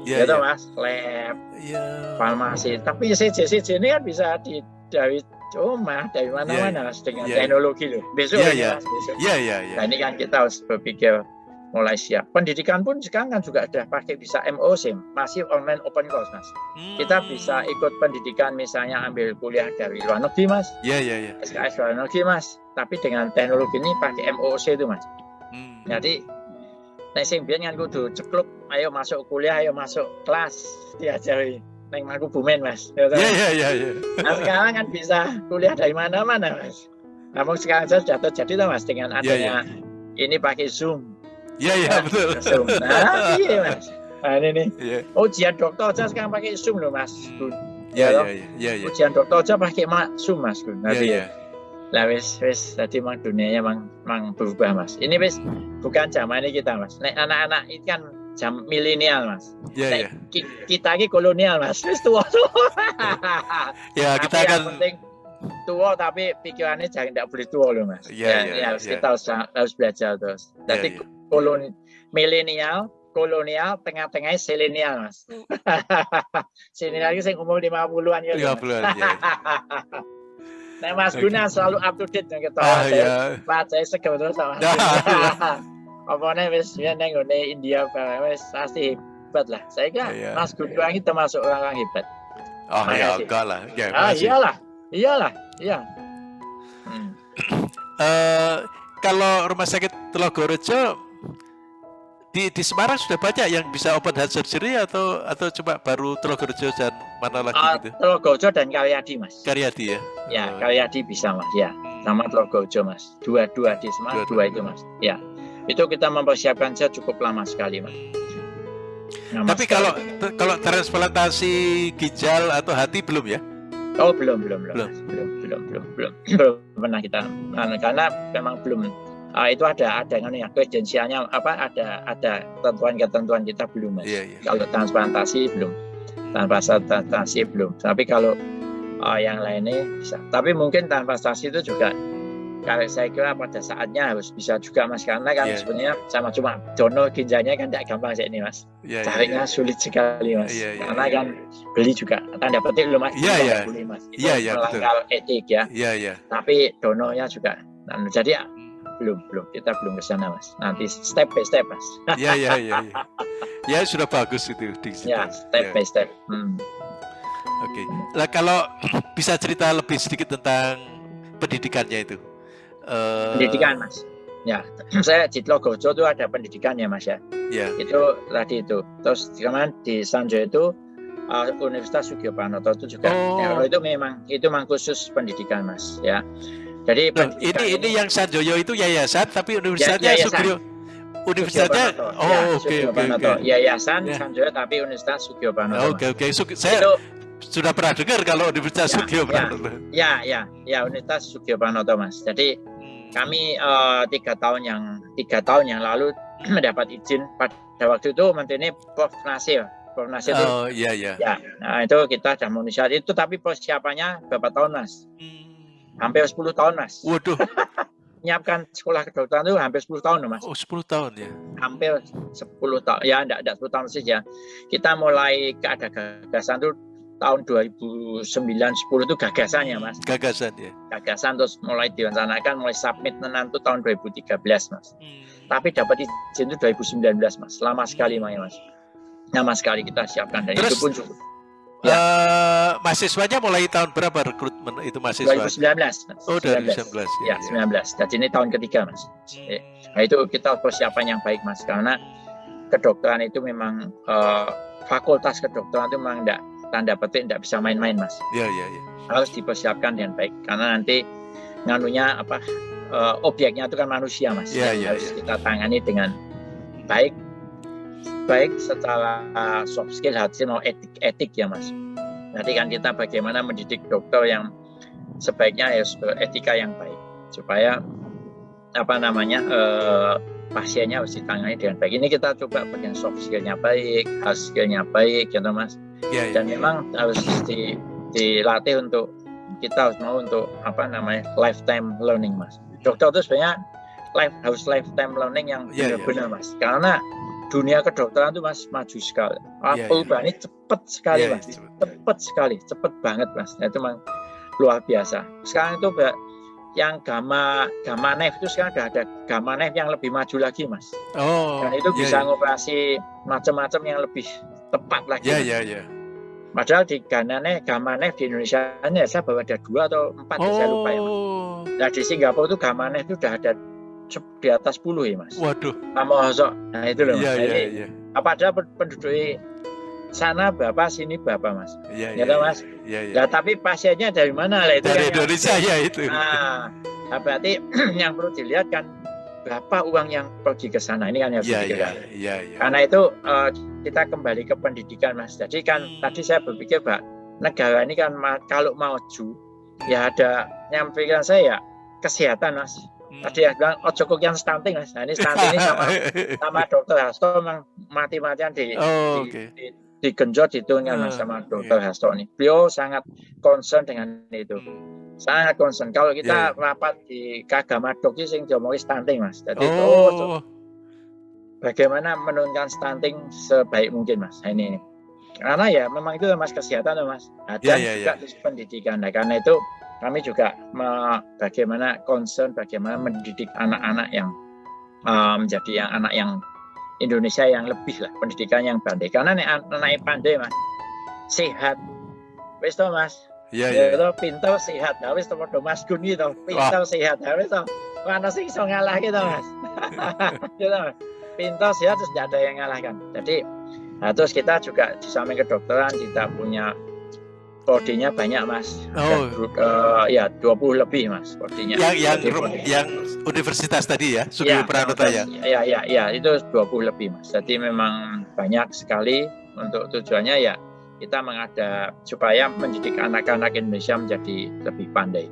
yeah, gitu yeah. mas lab yeah. farmasi tapi CJ CJ ini kan bisa di dari rumah dari mana-mana yeah, mas dengan yeah, teknologi loh besok yeah, yeah. mas besok yeah, yeah, yeah. nah ini kan kita harus berpikir mulai siap. Pendidikan pun sekarang kan juga sudah pakai bisa MOC, masih online open course mas. Hmm. Kita bisa ikut pendidikan misalnya ambil kuliah dari luar negeri mas. Iya iya iya. SKS luar negeri mas. Tapi dengan teknologi ini pakai MOC itu mas. Hmm. Jadi Nek sing biyen kan kudu cekluk, ayo masuk kuliah, ayo masuk kelas [laughs] diajari neng aku bumen mas. Iya iya iya. iya. Nah sekarang kan bisa kuliah dari mana-mana mas. Namun sekarang saya jatuh jadi tuh mas dengan iya, adanya yeah, yeah. ini pakai zoom Iya iya betul. [laughs] Nah, iya mas. Nah ini nih. Yeah. Ujian dokter aja sekarang pakai zoom loh mas. Iya iya iya. Ya, Ujian dokter aja pakai zoom mas. Iya iya. Lah wis wis tadi mang dunianya mang mang berubah mas. Ini wis bukan zaman ini kita mas. Nek anak-anak itu kan jam milenial mas. Iya iya. Kita lagi kolonial mas. Wis tua tua. [laughs] ya kita akan. penting tua tapi pikirannya jangan tidak boleh tua loh mas. Iya iya. Ya, harus kita harus harus belajar terus. Jadi koloni milenial kolonial tengah-tengahnya selenial mas [laughs] selenial itu saya umur 50-an ya 50-an ya [laughs] Nah, Mas Guna selalu up to date dengan kita. Ah, iya. Pak saya segera terus sama. [laughs] Apa nih wis ya neng India wis pasti hebat lah. Saya kira iya, Mas Guna ini termasuk orang yang hebat. Oh ya enggak lah. Ya, ah iyalah, iyalah, iya. Hmm. uh, kalau rumah sakit Telogorejo di, di Semarang sudah banyak yang bisa open heart surgery atau atau cuma baru Telogorejo dan mana lagi uh, gitu? Telogorejo dan Karyadi mas. Karyadi ya. Ya oh. Karyadi bisa mas ya hmm. sama Telogorejo mas. Dua-dua di Semarang dua, dua, dua itu mas. Ya itu kita mempersiapkan saya cukup lama sekali mas. Nah, Tapi mas, kalau kalau transplantasi ginjal atau hati belum ya? Oh belum belum belum belum mas. belum belum belum belum, belum pernah kita karena memang belum uh, itu ada ada kan ya kredensialnya apa ada ada ketentuan-ketentuan kita belum mas. Yeah, yeah. Kalau transplantasi belum, tanpa transplantasi belum. Tapi kalau uh, yang lainnya bisa. Tapi mungkin transplantasi itu juga kalau saya kira pada saatnya harus bisa juga mas karena kan yeah. sebenarnya sama cuma donor ginjalnya kan tidak gampang sih ini mas yeah, iya, carinya yeah, sulit sekali mas yeah, yeah, karena yeah, kan yeah. beli juga tanda petik loh mas yeah, yeah. beli mas itu yeah, yeah, melanggar etik ya yeah, yeah. tapi donornya juga nah, jadi belum belum. Kita belum ke sana mas. Nanti step by step mas. [laughs] Ya ya ya ya, ya sudah bagus itu di situ. ya step ya. by step. Hmm. oke. Okay. lah kalau [clears throat] bisa cerita lebih sedikit tentang pendidikannya itu? Uh... pendidikan mas. Ya [clears throat] saya di Logojo itu ada pendidikannya mas ya. Ya. Itu tadi itu. Terus kemarin di Sanjo itu uh, Universitas Sugio Panoto itu juga. Oh. ya, itu memang itu memang khusus pendidikan mas ya jadi Loh, ini ini yang Sanjoyo itu yayasan tapi universitasnya ya, Sugio Universitasnya oh oke oke oke. Yayasan ya. Sanjoyo tapi Universitas Sugio Panoto. Oke oke. Saya itu, sudah pernah dengar kalau Universitas ya, Sugio Panoto. Ya, ya, ya, Universitas Sugio Panoto Mas. Jadi kami uh, tiga tahun yang tiga tahun yang lalu [clears throat] mendapat izin pada waktu itu menterinya Prof Nasir. Prof Nasir oh, itu. iya iya. Ya, nah itu kita sudah menunjukkan itu tapi persiapannya berapa tahun Mas? Hmm hampir 10 tahun mas. Waduh. [laughs] Menyiapkan sekolah kedokteran itu hampir 10 tahun mas. Oh 10 tahun ya? Hampir 10 tahun ya enggak, enggak 10 tahun saja. Kita mulai ke ada gagasan itu tahun 2009 10 itu gagasannya mas. Gagasan ya? Gagasan terus mulai direncanakan mulai submit itu tahun 2013 mas. Hmm. tapi dapat izin itu 2019 mas. Lama sekali mas. Lama sekali kita siapkan dan terus, itu pun cukup Ya. Uh, mahasiswanya mulai tahun berapa rekrutmen itu mahasiswa? 2019. Oh, 2019. Ya, ya, 19. Jadi ini tahun ketiga, Mas. Hmm. Nah, itu kita persiapan yang baik, Mas, karena kedokteran itu memang uh, fakultas kedokteran itu memang enggak tanda petik enggak bisa main-main, Mas. Iya, iya, iya. Harus dipersiapkan dengan baik karena nanti nganunya apa uh, objeknya itu kan manusia, Mas. Iya, iya, harus ya. kita tangani dengan baik baik secara soft skill hati mau etik etik ya mas nanti kan kita bagaimana mendidik dokter yang sebaiknya ya etika yang baik supaya apa namanya eh, pasiennya harus ditangani dengan baik ini kita coba bagian soft skillnya baik hard skillnya baik gitu mas ya, ya. dan memang harus di, dilatih untuk kita harus mau untuk apa namanya lifetime learning mas. Dokter itu sebenarnya life harus lifetime learning yang yeah, iya. benar-benar yeah. mas. Karena dunia kedokteran itu mas maju sekali. Yeah, iya. perubahan yeah. ini cepat sekali yeah, mas, yeah, cepat sekali, cepat banget mas. Nah, itu memang luar biasa. Sekarang itu yang gamma gamma nef itu sekarang ada ada gamma nef yang lebih maju lagi mas. Oh. Dan itu yeah, bisa yeah. ngoperasi macam-macam yang lebih tepat lagi. Iya iya iya. Padahal di Ganane, Gamanef di Indonesia ini ya, saya bawa ada dua atau empat oh. ya, saya lupa ya mas. Oh. Nah di Singapura itu Gamanef itu sudah ada di atas 10 ya mas. Waduh. Nama Nah itu loh mas. Iya, iya, iya. Apa ada penduduk sana bapak sini bapak mas. Iya iya. mas. Iya iya. Nah tapi pasiennya dari mana lah itu? Dari kan Indonesia ya itu. Nah, nah berarti [clears throat] yang perlu dilihat kan berapa uang yang pergi ke sana ini kan yang ya, ya, ya, ya. karena itu uh, kita kembali ke pendidikan mas jadi kan hmm. tadi saya berpikir pak negara ini kan kalau maju ya ada yang pikiran saya ya kesehatan mas hmm. tadi yang bilang oh cukup yang stunting mas nah ini stunting ini sama [laughs] sama dokter Hasto memang mati-matian di, oh, di, okay. di digenjot itu kan mas sama dokter yeah. Hasto ini beliau sangat concern dengan itu hmm sangat concern. Kalau kita yeah. rapat di Kagamadok itu sing diomongi stunting mas. Jadi oh. itu bagaimana menurunkan stunting sebaik mungkin mas. Nah, ini, ini. Karena ya memang itu mas kesehatan mas. Nah, dan yeah, yeah, juga yeah. pendidikan. Nah, karena itu kami juga bagaimana concern bagaimana mendidik anak-anak yang um, menjadi yang anak yang Indonesia yang lebih lah pendidikan yang pandai. Karena anak anak pandai mas sehat. Wes mas, Iya, iya. Itu pintar sehat. Ya wis padha Mas Gun gitu. Pintar sehat. Wis to. Mana sih iso ngalah gitu, Mas. [laughs] gitu, Mas. Pintar sehat terus tidak ada yang ngalahkan. Jadi nah, terus kita juga di samping kedokteran kita punya prodinya banyak mas oh. Dan, uh, ya 20 lebih mas prodinya yang yang, yang universitas tadi ya Sugio ya, Pranoto ya ya ya ya itu 20 lebih mas jadi memang banyak sekali untuk tujuannya ya kita mengada supaya mendidik anak-anak Indonesia menjadi lebih pandai.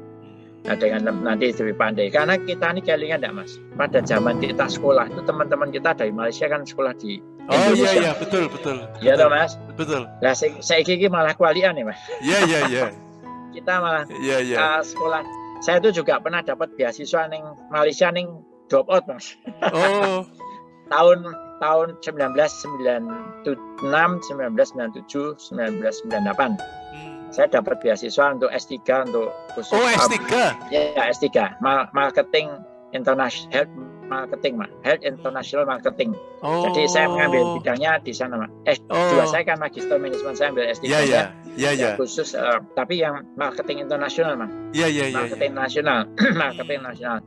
Nah, dengan nanti lebih pandai. Karena kita ini kelingan enggak mas? Pada zaman kita sekolah itu teman-teman kita dari Malaysia kan sekolah di Oh iya iya betul betul. Iya toh mas. Betul. Nah saya, kiki malah kualian nih mas. Iya iya iya. [laughs] kita malah iya, iya. Uh, sekolah. Saya itu juga pernah dapat beasiswa neng Malaysia neng drop out mas. Oh. [laughs] tahun tahun 1996, 1997, 1998. Hmm. Saya dapat beasiswa untuk S3 untuk khusus Oh, S3. Ya, ya S3. Marketing International Health Marketing, Mak. Health International Marketing. Oh. Jadi saya mengambil bidangnya di sana, Mak. Eh, oh. saya kan Magister Manajemen, saya ambil S3 yeah, yeah. Ya, ya. Khusus uh, tapi yang marketing internasional, Mak. Iya, iya, iya. Marketing yeah, nasional, [clears throat] marketing nasional.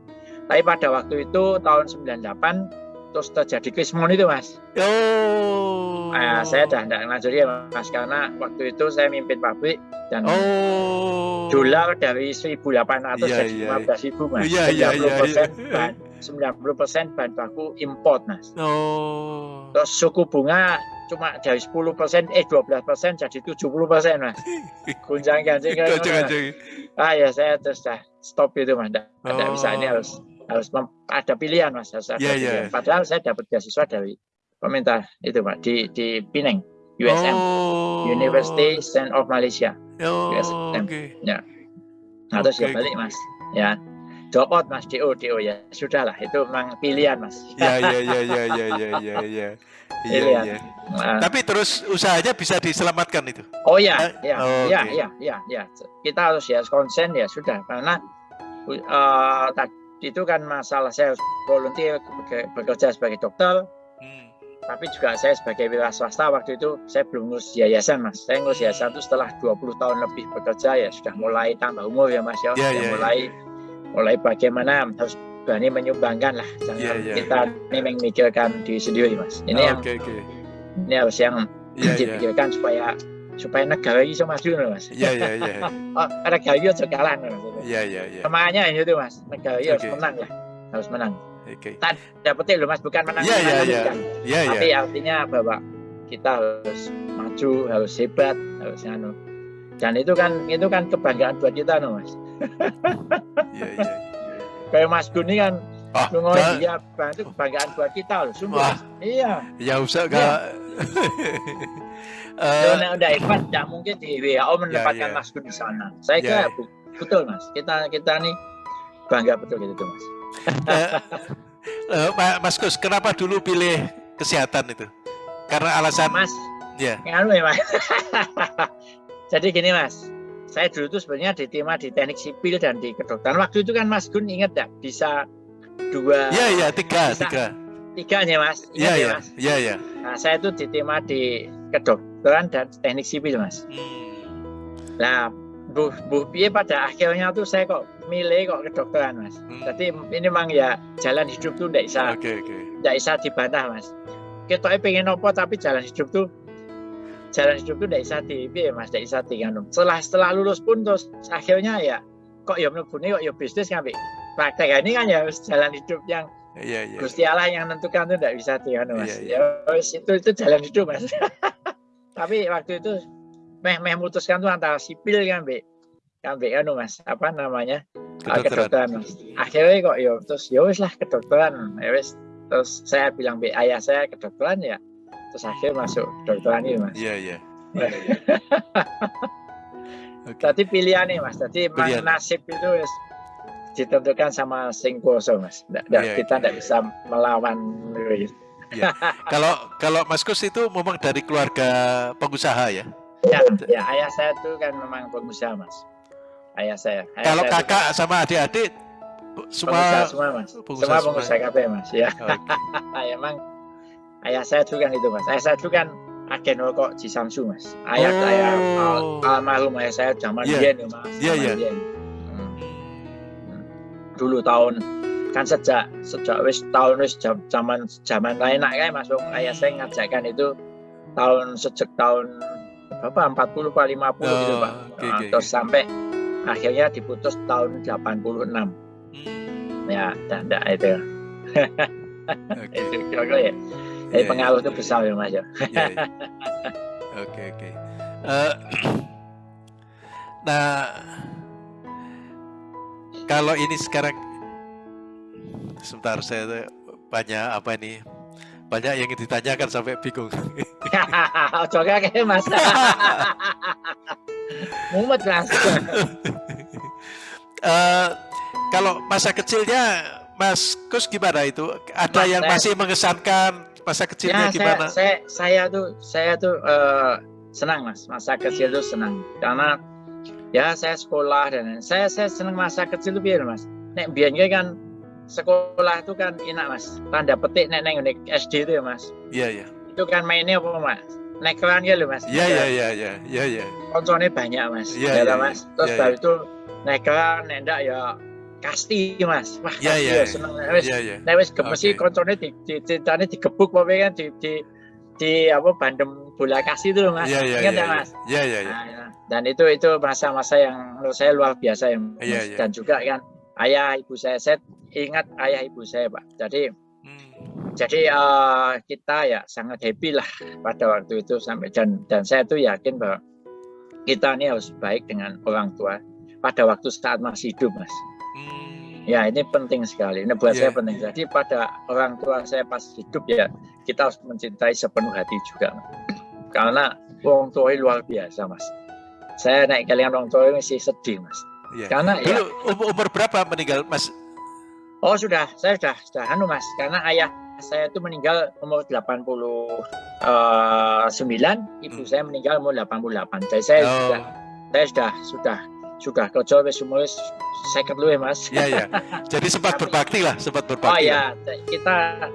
Tapi pada waktu itu tahun 98 terus terjadi krismon itu mas. Oh. Nah, saya dah tidak ngajari ya mas karena waktu itu saya mimpin pabrik dan oh. dolar dari 1.800 yeah, jadi yeah, 15 ribu mas. Yeah, 90 yeah, yeah, persen yeah. Bahan 90 persen bahan baku import mas. Oh. Terus suku bunga cuma dari 10 persen eh 12 persen jadi 70 persen mas. Gunjang ganjing kan. Ah ya saya terus dah stop itu mas. Tidak oh. bisa ini harus harus ada pilihan mas harus ada yeah, pilihan. Yeah. Padahal saya dapat beasiswa dari pemerintah itu pak di di Pineng USM oh. University Stand of Malaysia oh, USM okay. ya nah, terus okay. ya balik mas ya drop out mas do do ya sudahlah itu memang pilihan mas ya ya ya ya ya ya ya ya [laughs] Iya, iya. Nah. Tapi terus usahanya bisa diselamatkan itu. Oh ya, ya, oh, ya, okay. ya, ya, ya. Kita harus ya konsen ya sudah karena uh, itu kan masalah saya volunteer bekerja sebagai dokter hmm. tapi juga saya sebagai wira swasta waktu itu saya belum ngurus yayasan mas saya ngurus yayasan itu setelah 20 tahun lebih bekerja ya sudah mulai tambah umur ya mas ya, yeah, yeah, mulai yeah. Mulai bagaimana harus berani menyumbangkan lah jangan yeah, yeah, kita yeah. ini memikirkan diri sendiri mas ini oh, yang okay, okay. ini harus yang yeah, iya. dipikirkan yeah. supaya supaya negara ini bisa maju mas. Iya iya iya. [laughs] Oh negara ini harus kalah mas. Iya iya iya. Semuanya itu mas, negara ini harus menang lah, harus menang. Oke. Okay. Dapetin loh mas, bukan menang. Iya iya iya. Iya iya. Tapi artinya bahwa kita harus maju, harus hebat, harus anu. Dan itu kan itu kan kebanggaan buat kita loh mas. Iya iya. Kayak Mas Guni kan Oh, nah, dia itu kebanggaan buat kita loh, sungguh. Iya. Ya usah kak. Uh, udah hebat, tidak mungkin di WHO menempatkan ya, ya. Mas Gun di sana. Saya ya, kira betul mas. Kita kita nih bangga betul gitu tuh mas. uh, uh, mas Gus, kenapa dulu pilih kesehatan itu? Karena alasan Mas. Ya. Yeah. ya Mas. [laughs] Jadi gini Mas, saya dulu tuh sebenarnya diterima di teknik sipil dan di kedokteran. Waktu itu kan Mas Gun ingat ya bisa dua. Iya iya tiga bisa, tiga. Tiga nya Mas. Iya iya iya iya. Nah saya itu diterima di kedokteran dan teknik sipil Mas. Hmm. Nah bu bu piye pada akhirnya tuh saya kok milih kok kedokteran Mas. Hmm. Jadi ini memang ya jalan hidup tuh tidak bisa. Oke okay. Okay. Tidak bisa dibantah Mas kita pengen nopo tapi jalan hidup tuh jalan hidup tuh tidak bisa di ya mas tidak bisa di kan setelah setelah lulus pun terus akhirnya ya kok ya menurutnya kok ya bisnis kan praktek ini kan ya jalan hidup yang Iya, iya. Gusti Allah yang menentukan itu tidak bisa di mas. Iya, iya. Ya itu itu jalan hidup mas. [laughs] Tapi waktu itu meh meh memutuskan tuh antara sipil kan be kan be anu mas apa namanya kedokteran, kedokteran mas. Akhirnya kok ya terus ya wis lah kedokteran ya wis terus saya bilang be ayah saya kedokteran ya terus akhir masuk kedokteran ini mas iya iya [laughs] okay. tadi pilihan nih mas tadi pilihan. nasib itu ditentukan sama sing kuoso mas nggak, yeah, kita tidak yeah. bisa melawan ya. kalau kalau Mas Kus itu memang dari keluarga pengusaha ya ya, ya ayah saya itu kan memang pengusaha mas ayah saya ayah kalau saya kakak itu, sama adik-adik semua pengusaha semua mas pengusaha semua pengusaha KP mas ya okay. [laughs] emang ayah saya juga kan itu mas ayah saya juga kan agen rokok di Samsu mas ayah oh. saya al almarhum ayah saya zaman yeah. dia mas yeah, yeah. Hmm. hmm. dulu tahun kan sejak sejak wis tahun wis zaman zaman lain nak kan masuk ayah saya ngajakkan itu tahun sejak tahun berapa 40 pak 50 oh, gitu pak okay, nah, okay, terus okay. sampai akhirnya diputus tahun 86 ya tidak itu [laughs] okay. itu kira-kira ya jadi yeah, pengaruh yeah. itu besar ya mas ya. Iya, iya. oke oke. Eh, [clears throat] nah kalau ini sekarang sebentar saya banyak apa ini banyak yang ditanyakan sampai bingung. [laughs] Coba kayak mas. [laughs] Mumet langsung uh, kalau masa kecilnya Mas Kus gimana itu? Ada Mas, yang masih mengesankan masa kecilnya ya, gimana? Saya, saya, saya tuh saya tuh uh, senang Mas, masa kecil tuh senang karena ya saya sekolah dan saya saya senang masa kecil tuh biar Mas. Nek biasanya kan sekolah itu kan enak Mas. Tanda petik nek neng SD itu ya Mas. Iya iya. Itu kan mainnya apa Mas? Naik keran ya loh Mas. Iya iya iya iya iya iya. Konsolnya banyak Mas. Iya iya. Mas. Terus ya, ya. itu naik keran nendak ya kasti mas wah ya, ya, ya seneng wis ya, ya. nek wis gemesi okay. koncone di di ceritane digebuk apa kan di di di apa bandem bola kasih itu mas ya, ya, ingat ya, ya, mas ya, ya, ya. Nah, dan itu itu masa-masa yang menurut saya luar biasa ya, mas. Ya, ya. dan juga kan ayah ibu saya saya ingat ayah ibu saya pak jadi hmm. jadi uh, kita ya sangat happy lah pada waktu itu sampai dan dan saya tuh yakin bahwa kita ini harus baik dengan orang tua pada waktu saat masih hidup mas Ya ini penting sekali. Ini buat yeah. saya penting. Jadi pada orang tua saya pas hidup ya kita harus mencintai sepenuh hati juga. [clears throat] Karena orang tua luar biasa mas. Saya naik kalian orang tua masih sedih mas. Yeah. Karena Dulu, ya. Umur, umur berapa meninggal mas? Oh sudah, saya sudah sudah anu mas. Karena ayah saya itu meninggal umur 89, eh, ibu hmm. saya meninggal umur 88. Jadi saya oh. sudah saya sudah sudah sudah kerja wis umur second lu ya mas. Iya iya. Jadi sempat berbakti lah, sempat berbakti. Oh iya, kita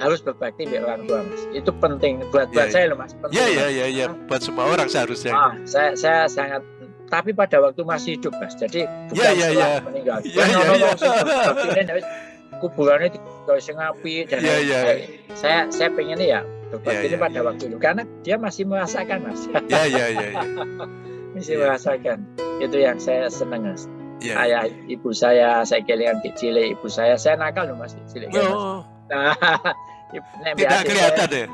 harus berbakti di orang tua mas. Itu penting buat buat ya, saya loh mas. Iya iya iya iya. Buat semua orang seharusnya. Oh, saya saya sangat tapi pada waktu masih hidup mas. Jadi bukan ya, ya, setelah ya. meninggal. Iya iya iya. Kuburannya di ngapi dan ya, ya. saya saya pengen ya berbakti ya, ya, pada waktu itu karena dia masih merasakan mas. Iya iya iya. [laughs] masih ya. merasakan itu yang saya senang mas yeah. ayah ibu saya saya kelingan kecil ibu saya saya nakal loh mas kecil oh. [laughs] nah tidak kelihatan deh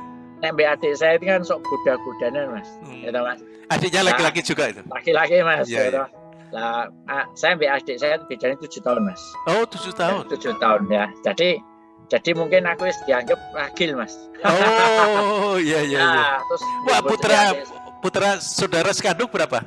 nek adik saya itu kan sok kuda-kudanan mas hmm. gitu mas adiknya laki-laki nah, juga itu laki-laki mas yeah, gitu. yeah. Lah, saya ambil adik saya bedanya tujuh tahun mas. Oh tujuh tahun. Tujuh tahun ya. Jadi jadi mungkin aku dianggap ragil mas. Oh iya iya. iya. Nah, terus Wah putra putra saudara sekandung berapa?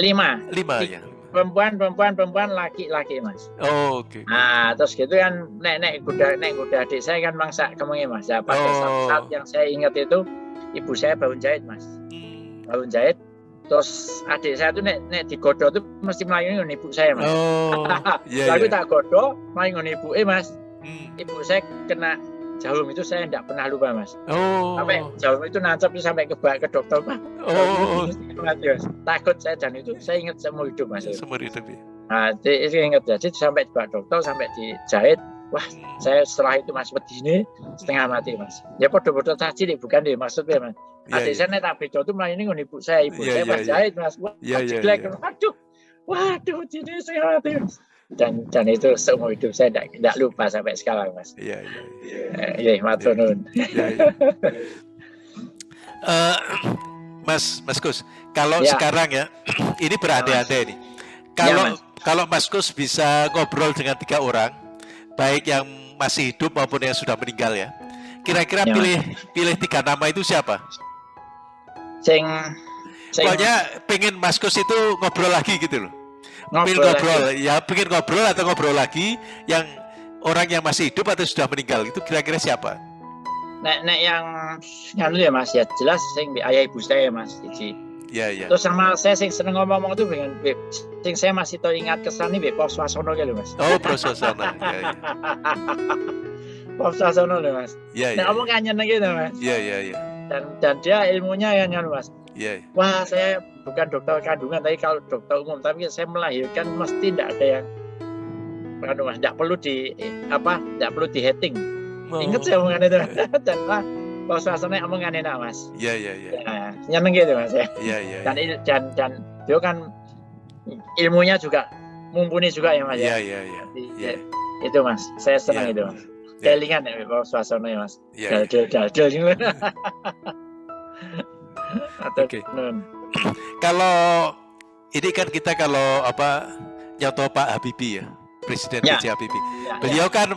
Lima. Lima ya. perempuan perempuan perempuan laki laki mas oh oke okay. nah terus gitu kan nek nek kuda nek kuda adik saya kan mangsa kemungkinan mas ya pada oh. saat, saat yang saya ingat itu ibu saya baru jahit mas hmm. baru jahit terus adik saya tuh nek nek digodo tuh mesti melayu dengan ibu saya mas oh, yeah, lalu yeah. tak godo melayu dengan ibu eh mas hmm. ibu saya kena jarum itu saya tidak pernah lupa mas. Oh. Sampai jarum itu nancap sampai ke ke dokter pak. Oh. Takut saya dan itu saya ingat semua hidup mas. Semua hidup ya. Nah, itu ingat jadi sampai ke dokter sampai dijahit. Wah, hmm. saya setelah itu mas begini setengah mati mas. Ya podo-podo tadi bukan deh maksudnya mas. Yeah, Adik yeah. saya tak bedo tuh ini ibu saya, ibu yeah, saya yeah, pas yeah. jahit mas. Wah, yeah, yeah, yeah. waduh, waduh, jadi saya mati mas dan dan itu seumur hidup saya tidak tidak lupa sampai sekarang mas. Iya iya. Iya eh, matur iya. nuwun. Iya, iya. [laughs] Eh, mas Mas Kus, kalau ya. sekarang ya [clears throat] ini berandai-andai nih. Kalau ya, kalau Mas Kus bisa ngobrol dengan tiga orang, baik yang masih hidup maupun yang sudah meninggal ya, kira-kira ya, pilih pilih tiga nama itu siapa? Sing, sing... Pokoknya pengen Mas Kus itu ngobrol lagi gitu loh ngobrol, ngobrol ya pengen ngobrol atau ngobrol lagi yang orang yang masih hidup atau sudah meninggal itu kira-kira siapa? Nek nek yang nganu ya Mas ya jelas sing ayah ibu saya Mas Cici. Ya, ya. Terus sama saya sing seneng ngomong itu dengan sing saya masih tahu ingat kesan nih Pos Swasono gitu Mas. Oh, Pos Swasono. ya, ya. [laughs] Swasono loh Mas. Iya, iya. Nah, omong kan gitu Mas. Iya, iya, iya. Dan dan dia ilmunya yang nganu Mas. Iya. Yeah. Wah, saya bukan dokter kandungan, tapi kalau dokter umum, tapi saya melahirkan mesti tidak ada yang kandungan, tidak perlu di apa, tidak perlu di heading. Oh. Ingat saya omongan itu, [laughs] dan lah, kalau suasana omongan enak mas. Iya iya iya. Ya, nyeneng gitu mas ya. Iya iya. Dan dan dan dia kan ilmunya juga mumpuni juga ya mas ya. Iya iya iya. Itu mas, saya senang yeah. itu mas. Yeah. Kelingan ya kalau suasana ya mas. Iya. Dal dal dal Oke. Okay. [coughs] kalau ini kan kita kalau apa nyoto Pak Habibie ya, Presiden ya. B.J. Habibie. Ya, Beliau ya. kan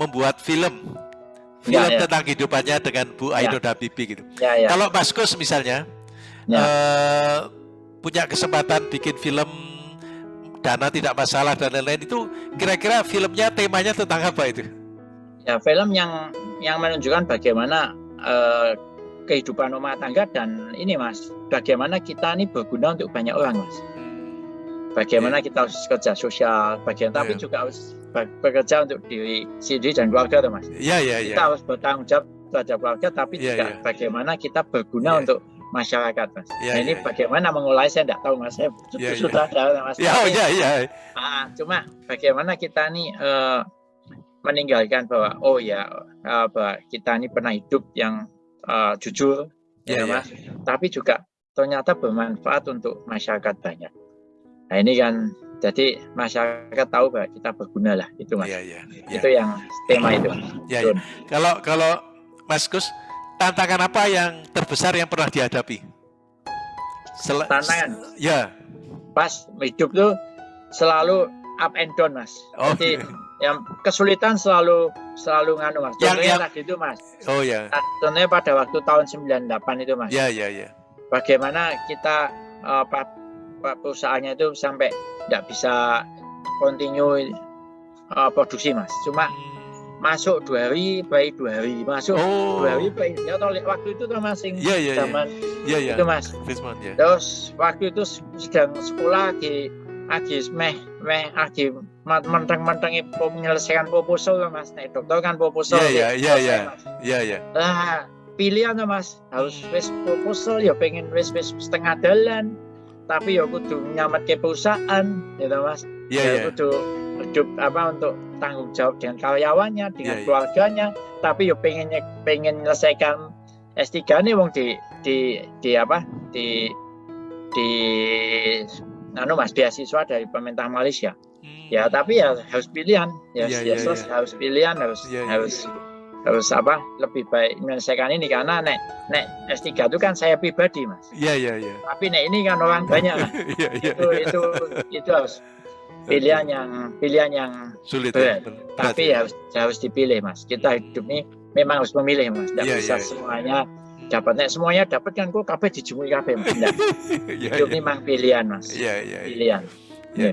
membuat film film ya, ya. tentang kehidupannya dengan Bu ya. Ainun Habibie gitu. Ya, ya. Kalau Mas Kus misalnya ya. uh, punya kesempatan bikin film dana tidak masalah dan lain-lain itu kira-kira filmnya temanya tentang apa itu? Ya film yang yang menunjukkan bagaimana uh, kehidupan rumah tangga dan ini mas bagaimana kita ini berguna untuk banyak orang mas bagaimana yeah. kita harus kerja sosial bagian yeah. tapi iya. juga harus bekerja untuk diri sendiri dan keluarga tuh mas yeah, yeah, yeah. kita harus bertanggung jawab terhadap keluarga tapi yeah, juga yeah. bagaimana kita berguna yeah. untuk masyarakat mas yeah, nah, ini yeah, bagaimana yeah. mengulai saya tidak tahu mas saya yeah, sudah yeah. ada mas yeah, oh, yeah, yeah. Ah, cuma bagaimana kita nih uh, meninggalkan bahwa oh ya uh, bahwa kita ini pernah hidup yang uh, jujur, yeah, ya, yeah. mas. Tapi juga ternyata bermanfaat untuk masyarakat banyak. Nah ini kan jadi masyarakat tahu bahwa kita berguna lah itu mas. Yeah, yeah, yeah. Itu yang tema itu. Yeah, yeah. Kalau kalau Mas Gus tantangan apa yang terbesar yang pernah dihadapi? Sel tantangan. Ya. Pas hidup tuh selalu up and down mas. Oh, Jadi yang kesulitan selalu selalu nganu mas. Contohnya yang, tadi itu mas. Oh ya. Yeah. Contohnya pada waktu tahun 98 itu mas. Ya yeah, ya yeah, ya. Yeah. Bagaimana kita uh, perusahaannya itu sampai tidak bisa continue uh, produksi mas. Cuma hmm. masuk dua hari baik dua hari masuk oh. dua hari baik ya toh waktu itu tuh masing yeah, yeah, zaman yeah. Yeah, yeah. itu mas. Month, yeah. Terus waktu itu sedang sekolah di Agis meh meh agi menteng-menteng menyelesaikan proposal mas. Nek dokter kan proposal iya iya iya iya. Iya lah pilihan mas. Harus wis proposal ya pengen wis wis setengah jalan tapi ya kudu nyamat ke perusahaan gitu mas. Iya ya, iya. kudu hidup apa untuk tanggung jawab dengan karyawannya dengan yeah, keluarganya. Yeah. tapi ya pengen pengen menyelesaikan S3 nih wong di di di apa di di anu mas beasiswa dari pemerintah Malaysia hmm. ya tapi ya harus pilihan. Ya yeah, yeah, yeah. harus pilihan harus yeah, yeah, harus yeah. harus apa lebih baik menyelesaikan ini. Karena nek nek S3 itu kan saya pribadi mas. Iya iya iya. Tapi nek ini kan orang banyak [laughs] yeah, yeah, itu yeah. itu itu harus pilihan yang pilihan yang sulit berat. Ya, tapi ya. harus harus dipilih mas. Kita hidup ini memang harus memilih mas. Tidak yeah, bisa yeah, semuanya dapatnya semuanya dapat kan kok kabeh dijumui kabeh mas. Yeah, itu yeah. memang pilihan mas. Yeah, yeah, pilihan. Ya.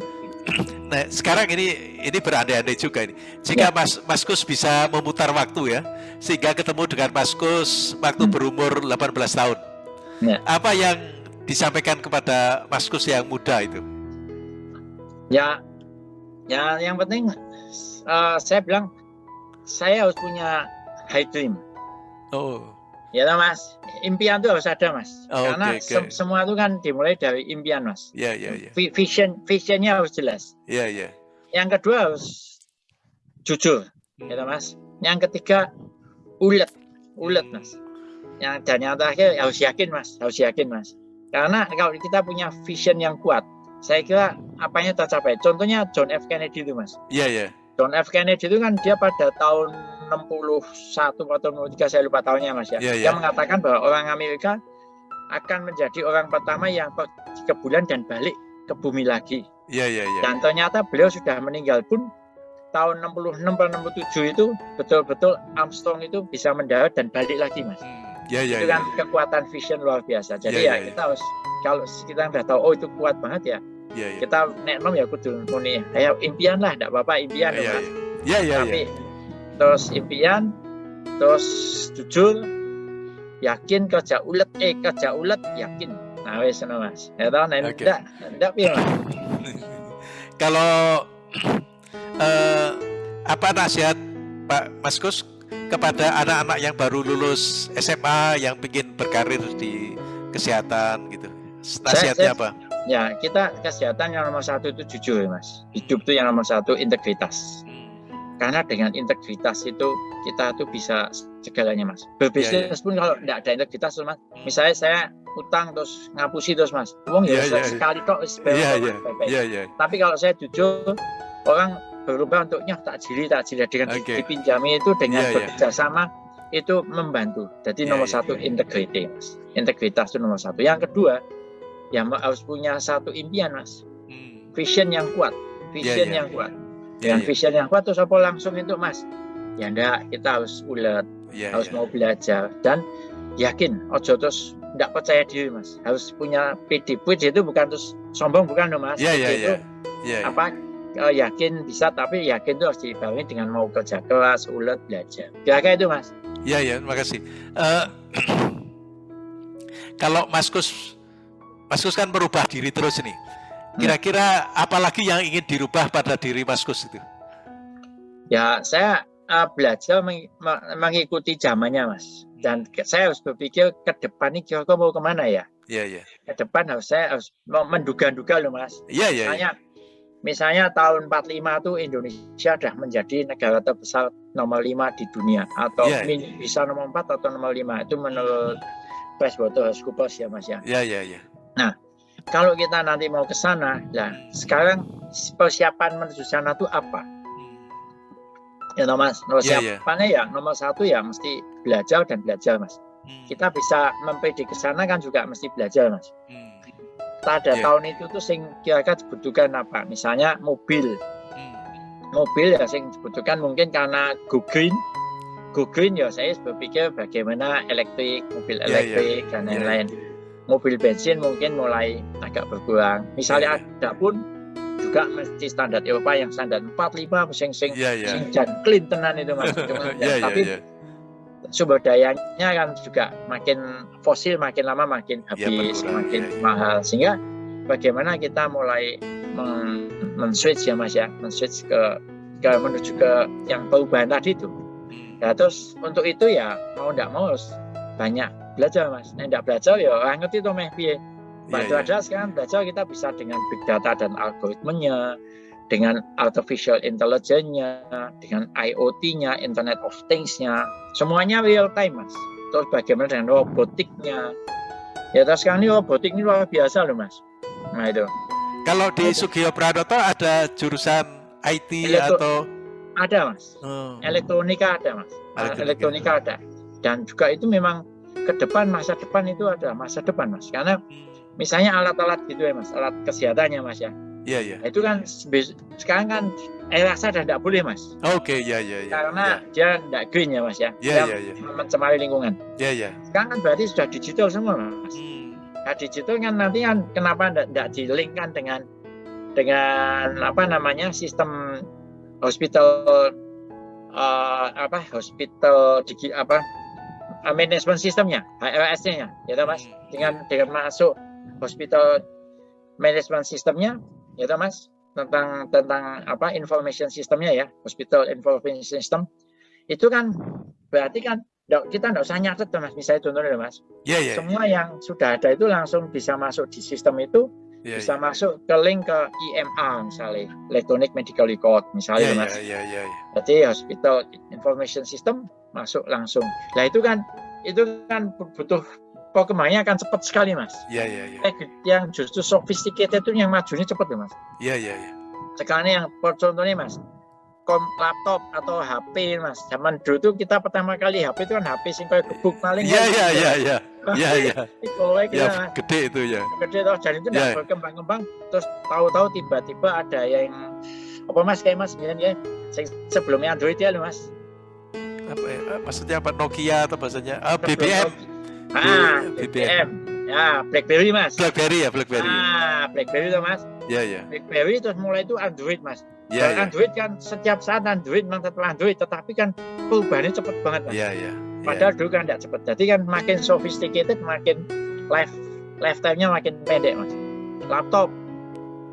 Nah, sekarang ini ini berandai-andai juga ini. Jika ya. Mas Mas Kus bisa memutar waktu ya, sehingga ketemu dengan Mas Kus waktu hmm. berumur 18 tahun. Ya. Apa yang disampaikan kepada Mas Kus yang muda itu? Ya, ya yang penting uh, saya bilang saya harus punya high dream. Oh. Ya mas, impian itu harus ada mas. Oh, Karena okay, okay. Se semua itu kan dimulai dari impian mas. Iya yeah, iya. Yeah, yeah. Vision visionnya harus jelas. Iya yeah, iya. Yeah. Yang kedua harus jujur, hmm. ya mas. Yang ketiga ulet, ulet mas. Yang dan yang terakhir harus yakin mas, harus yakin mas. Karena kalau kita punya vision yang kuat, saya kira apanya tercapai. Contohnya John F Kennedy itu mas. Iya yeah, iya. Yeah. John F Kennedy itu kan dia pada tahun 61 atau 63 saya lupa tahunnya Mas ya. Yeah, yeah. Dia mengatakan bahwa orang Amerika akan menjadi orang pertama yang pergi ke bulan dan balik ke bumi lagi. Iya, yeah, iya, yeah, Dan ternyata beliau sudah meninggal pun tahun 66 atau 67 itu betul-betul Armstrong itu bisa mendarat dan balik lagi, Mas. Ya, ya, itu kan ya. kekuatan vision luar biasa. Jadi ya, ya, ya kita harus kalau kita sudah tahu oh itu kuat banget ya. Ya, ya. Kita nek nom ya kudu muni. Ayo impian lah, tidak apa-apa impian ya, ya, ya. ya, Tapi ya terus impian terus jujur yakin kerja ulet eh kerja ulet yakin. Nah wes no mas. Ya tahu nah okay. enggak enggak piye [laughs] kalau uh, apa nasihat Pak Mas Kus kepada anak-anak yang baru lulus SMA yang ingin berkarir di kesehatan gitu? Nasihatnya saya, apa? ya kita kesehatan yang nomor satu itu jujur mas. Hidup itu yang nomor satu integritas karena dengan integritas itu kita tuh bisa segalanya mas. Berbisnis yeah, yeah. pun kalau tidak ada integritas mas misalnya saya utang terus ngapusi terus mas. Uang ya yeah, yeah, sekali tok yeah, yeah, yeah, yeah. tapi kalau saya jujur orang berubah untuknya tak jili tak jili dengan okay. dipinjami itu dengan yeah, bekerja sama itu membantu. Jadi yeah, nomor yeah, satu yeah. integriti mas. Integritas itu nomor satu. Yang kedua ya harus punya satu impian mas. Hmm. vision yang kuat. Vision yeah, yeah. yang kuat dengan yeah, vision yang kuat terus apa langsung itu mas? Ya enggak kita harus ulet yeah, harus yeah. mau belajar. Dan yakin ojo terus enggak percaya diri mas. Harus punya PD PD itu bukan terus sombong bukan dong mas. Yeah, yeah, itu yeah. Yeah, apa uh, yakin bisa tapi yakin itu harus dibarengi dengan mau kerja keras ulet belajar. Kira-kira itu mas. Ya ya terima kasih. Uh, [clears throat] kalau Mas Kus Mas Kus kan merubah diri terus nih Kira-kira apalagi yang ingin dirubah pada diri Mas Gus itu? Ya, saya uh, belajar meng mengikuti zamannya, Mas. Dan saya harus berpikir ke depan ini kira-kira mau ke mana ya? Iya, iya. Ke depan harus saya harus menduga-duga loh, Mas. Iya, iya. Misalnya, ya. misalnya tahun 45 itu Indonesia sudah menjadi negara terbesar nomor 5 di dunia. Atau ya, ya. bisa nomor 4 atau nomor 5. Itu menurut PricewaterhouseCoopers ya, Mas ya. Iya, iya, iya. Nah, kalau kita nanti mau ke sana, nah sekarang persiapan menuju sana itu apa? Ya, mas, persiapannya yeah, yeah. ya nomor satu ya mesti belajar dan belajar, mas. Hmm. Kita bisa memprediksi ke sana kan juga mesti belajar, mas. Hmm. Pada yeah. tahun itu tuh sing kira-kira dibutuhkan apa? Misalnya mobil, hmm. mobil ya sing dibutuhkan mungkin karena go green, go green ya saya berpikir bagaimana elektrik, mobil iya, iya. elektrik yeah, yeah. dan iya, lain-lain. Yeah, yeah mobil bensin mungkin mulai agak berkurang. Misalnya yeah. ada pun juga mesti standar Eropa yang standar 45 sing sing yeah, yeah. sing dan clean tenan itu mas. yeah, [laughs] yeah, tapi yeah. sumber dayanya kan juga makin fosil makin lama makin iya, habis, yeah, makin yeah, yeah. mahal sehingga bagaimana kita mulai men, men switch ya mas ya, men switch ke ke menuju ke yang perubahan tadi itu. Ya terus untuk itu ya mau tidak mau harus banyak belajar mas nah tidak belajar ya orang ngerti tuh meh piye Bantu yeah, yeah. sekarang belajar kita bisa dengan big data dan algoritmenya, dengan artificial intelligence-nya, dengan IoT-nya, Internet of Things-nya, semuanya real time mas. Terus bagaimana dengan robotiknya? Ya terus sekarang ini robotik ini luar biasa loh mas. Nah itu. Kalau di Sugio Pradoto ada jurusan IT Elektro atau ada mas. Hmm. Elektronika ada mas. Elektronika. Elektronika ada. Dan juga itu memang ke depan masa depan itu ada masa depan mas karena misalnya alat-alat gitu ya mas alat kesehatannya mas ya Iya iya. Itu kan sekarang kan air rasa sudah tidak boleh mas. Oke okay, iya iya. Karena ya. dia tidak green ya mas ya. Iya iya. Ya. Mencemari lingkungan. Iya iya. Sekarang kan berarti sudah digital semua mas. Hmm. Nah, digital kan nanti kan kenapa tidak dilingkan dengan dengan apa namanya sistem hospital uh, apa hospital digi, apa management sistemnya HRS-nya ya mas hmm. dengan dengan masuk hospital management sistemnya ya mas tentang tentang apa information sistemnya ya hospital information system itu kan berarti kan kita tidak usah nyatet mas misalnya contohnya mas yeah, yeah, semua yeah. yang sudah ada itu langsung bisa masuk di sistem itu yeah, bisa yeah. masuk ke link ke IMA misalnya electronic medical record misalnya yeah, mas yeah, yeah, yeah, yeah. jadi hospital information system masuk langsung nah itu kan itu kan butuh perkembangannya akan cepat sekali mas. Iya iya iya. Yang justru sophisticated itu yang majunya cepat ya mas. Iya iya iya. Sekarang yang contohnya mas, kom laptop atau HP mas. Zaman dulu tuh kita pertama kali HP itu kan HP sing kayak gebuk paling. Iya iya iya iya. Iya [laughs] iya. Ya, gede itu ya. Gede toh, jadi itu yeah. berkembang-kembang. Terus tahu-tahu tiba-tiba ada yang apa mas kayak mas ya sebelumnya Android ya mas. Apa ya? Maksudnya apa Nokia atau bahasanya? Ah, BBM. Ah, BBM. Ya, BlackBerry mas. BlackBerry ya, BlackBerry. Ah, BlackBerry itu mas. Iya iya. BlackBerry terus mulai itu Android mas. Iya. Yeah, Android kan setiap saat Android memang tetap Android, tetapi kan perubahannya cepat banget mas. Iya iya. Padahal yeah. dulu kan tidak cepat. Jadi kan makin sophisticated, makin life lifetime-nya makin pendek mas. Laptop,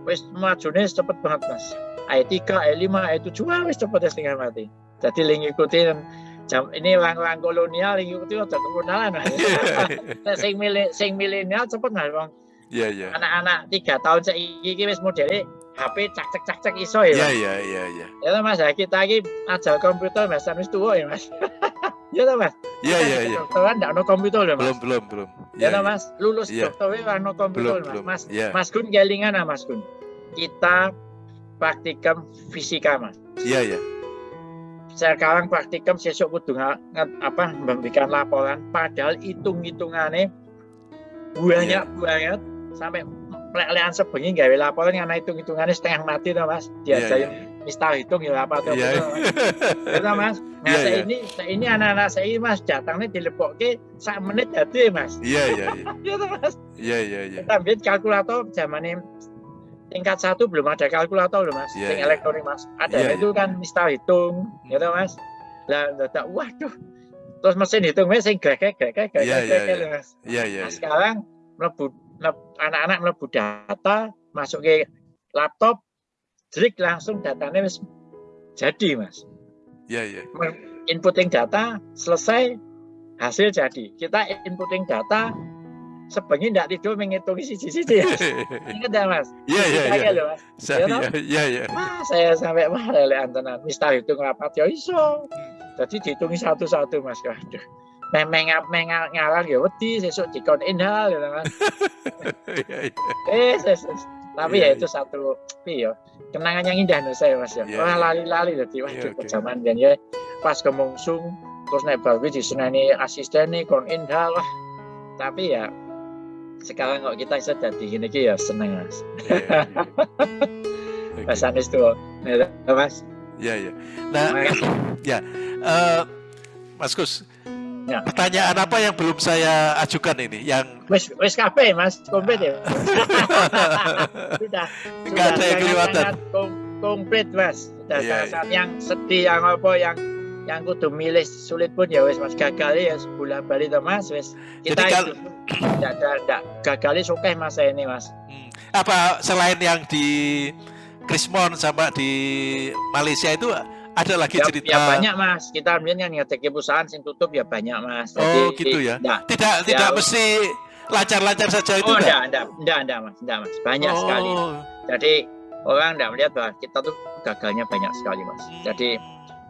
wis majunya cepet banget mas. i3, i5, i7, wah wis cepet setengah mati. Jadi link ikutin jam ini orang-orang kolonial itu udah kemudahan nah, sing milih sing milenial cepet nggak bang. Iya iya. Anak-anak tiga tahun seiki wis modelnya HP cak cak cak cak iso ya iya iya iya iya. Ya mas kita lagi ajar komputer mas sampai tua ya mas. [laughs] Ya mas? Iya iya iya. Dokteran nggak no komputer ya mas. Belum belum belum. Ya, ya mas lulus ya. dokternya no komputer belum, mas. mas ya. mas Gun gelingan mas Gun? Kita praktikum fisika mas. Iya iya sekarang praktikum sesuk kudu apa memberikan laporan padahal hitung-hitungannya banyak yeah. banget sampai lelehan sebengi gawe laporan karena hitung-hitungannya setengah mati tuh mas diajarin yeah, yeah. mistar hitung ya apa tuh yeah. mas mas [laughs] nah yeah, yeah. ini ini anak-anak saya mas datangnya ke sak menit jadi mas iya iya iya [laughs] mas iya iya iya ambil kalkulator zaman tingkat satu belum ada kalkulator loh mas, yeah, yeah. elektronik mas. Ada yeah, itu yeah. kan misal hitung, hmm. gitu mas. Lah, waduh, terus mesin hitungnya sing gak gak gak gak mas. Iya iya. Nah, sekarang melebu anak-anak melebu data masuk ke laptop, jadi langsung datanya mas jadi mas. Iya iya. Inputting data selesai hasil jadi. Kita inputting data sebengi tidak tidur menghitung sisi-sisi ya. [laughs] Ingat ya mas? Iya iya iya. Iya iya iya. saya sampai wah lele antenan. Mista hitung rapat ya iso. Jadi dihitungi satu-satu mas. Aduh. Neng mengap mengal ngarang ya wedi sesuk dikon inhal gitu kan. Iya iya. Eh tapi ya itu satu ya kenangan yang indah nih saya mas ya. Wah lali-lali jadi waduh zaman dan ya pas kemungsung terus naik baru di senani asisten nih kon inhal tapi ya sekarang kok kita bisa jadi gini ya seneng mas. Yeah, [laughs] yeah. mas Anis tuh ya, mas. [clears throat] Ya ya nah ya uh, Mas Gus ya. pertanyaan apa yang belum saya ajukan ini? Yang wes wes kafe mas. Komplit ya? [laughs] Sudah. Nggak ada yang kelihatan komplit mas. Sudah yeah, saat yeah. yang sedih yang apa yang yang kudu milih sulit pun ya wes mas. Gagal ya sebulan balik tuh mas. Wes kita Jadi, itu tidak ada gagal suka mas ini mas. Hmm. apa selain yang di Krismon sama di Malaysia itu ada lagi ya, cerita? ya banyak mas. Kita ambilnya ngetek perusahaan sing tutup ya banyak mas. Jadi, oh gitu ya? enggak, tidak ya, tidak mesti lancar-lancar saja itu oh enggak enggak enggak enggak mas. Enggak mas. Banyak oh. sekali jadi orang enggak melihat bahwa kita tuh gagalnya banyak sekali mas. Hmm. jadi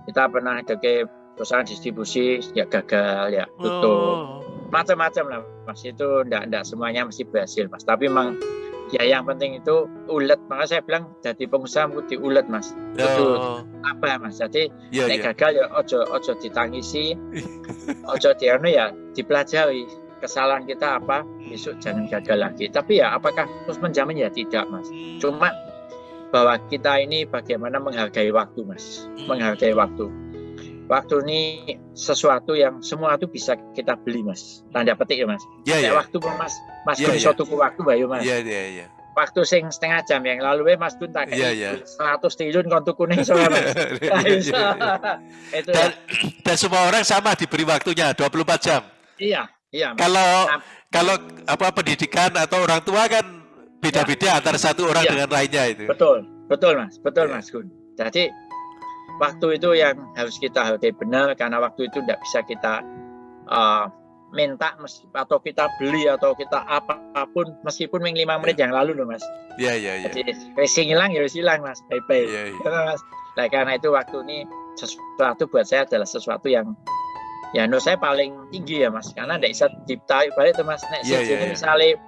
kita pernah ada ke perusahaan distribusi ya gagal ya tutup. Oh. macam-macam lah mas. Itu enggak enggak semuanya mesti berhasil mas. Tapi memang ya yang penting itu ulet. Maka saya bilang jadi pengusaha di ulet mas. Itu oh. apa mas? Jadi yeah, yeah. gagal ya ojo ojo ditangisi. [laughs] Ojo dianu ya dipelajari kesalahan kita apa besok jangan gagal lagi. Tapi ya apakah terus menjamin? Ya tidak mas. Cuma bahwa kita ini bagaimana menghargai waktu, Mas. Menghargai waktu. Waktu ini sesuatu yang semua itu bisa kita beli, Mas. Tanda petik ya, Mas. Iya, iya. Waktu, Mas. Mas, ya, ya. tuku waktu, Bayu, Mas. Iya, iya, iya. waktu sing setengah jam yang lalu Mas Gun tak yeah, yeah. 100 triliun kontu kuning soalnya Mas. Iya, [laughs] iya, iya. itu dan, ya. dan semua orang sama diberi waktunya 24 jam. Iya, iya. Mas. Kalau nah, kalau apa pendidikan atau orang tua kan beda-beda ya. antara satu orang ya. dengan lainnya itu. Betul, betul Mas, betul ya. Mas Gun. Jadi waktu itu yang harus kita hargai benar karena waktu itu tidak bisa kita uh, minta atau kita beli atau kita apa pun meskipun ming lima menit yeah. yang lalu loh mas. Iya iya iya. Jadi racing hilang ya hilang mas, bye bye. Yeah. mas. Nah, karena itu waktu ini sesuatu buat saya adalah sesuatu yang ya menurut saya paling tinggi ya mas karena tidak bisa ditarik balik tuh mas. Nek yeah, yeah, yeah. misalnya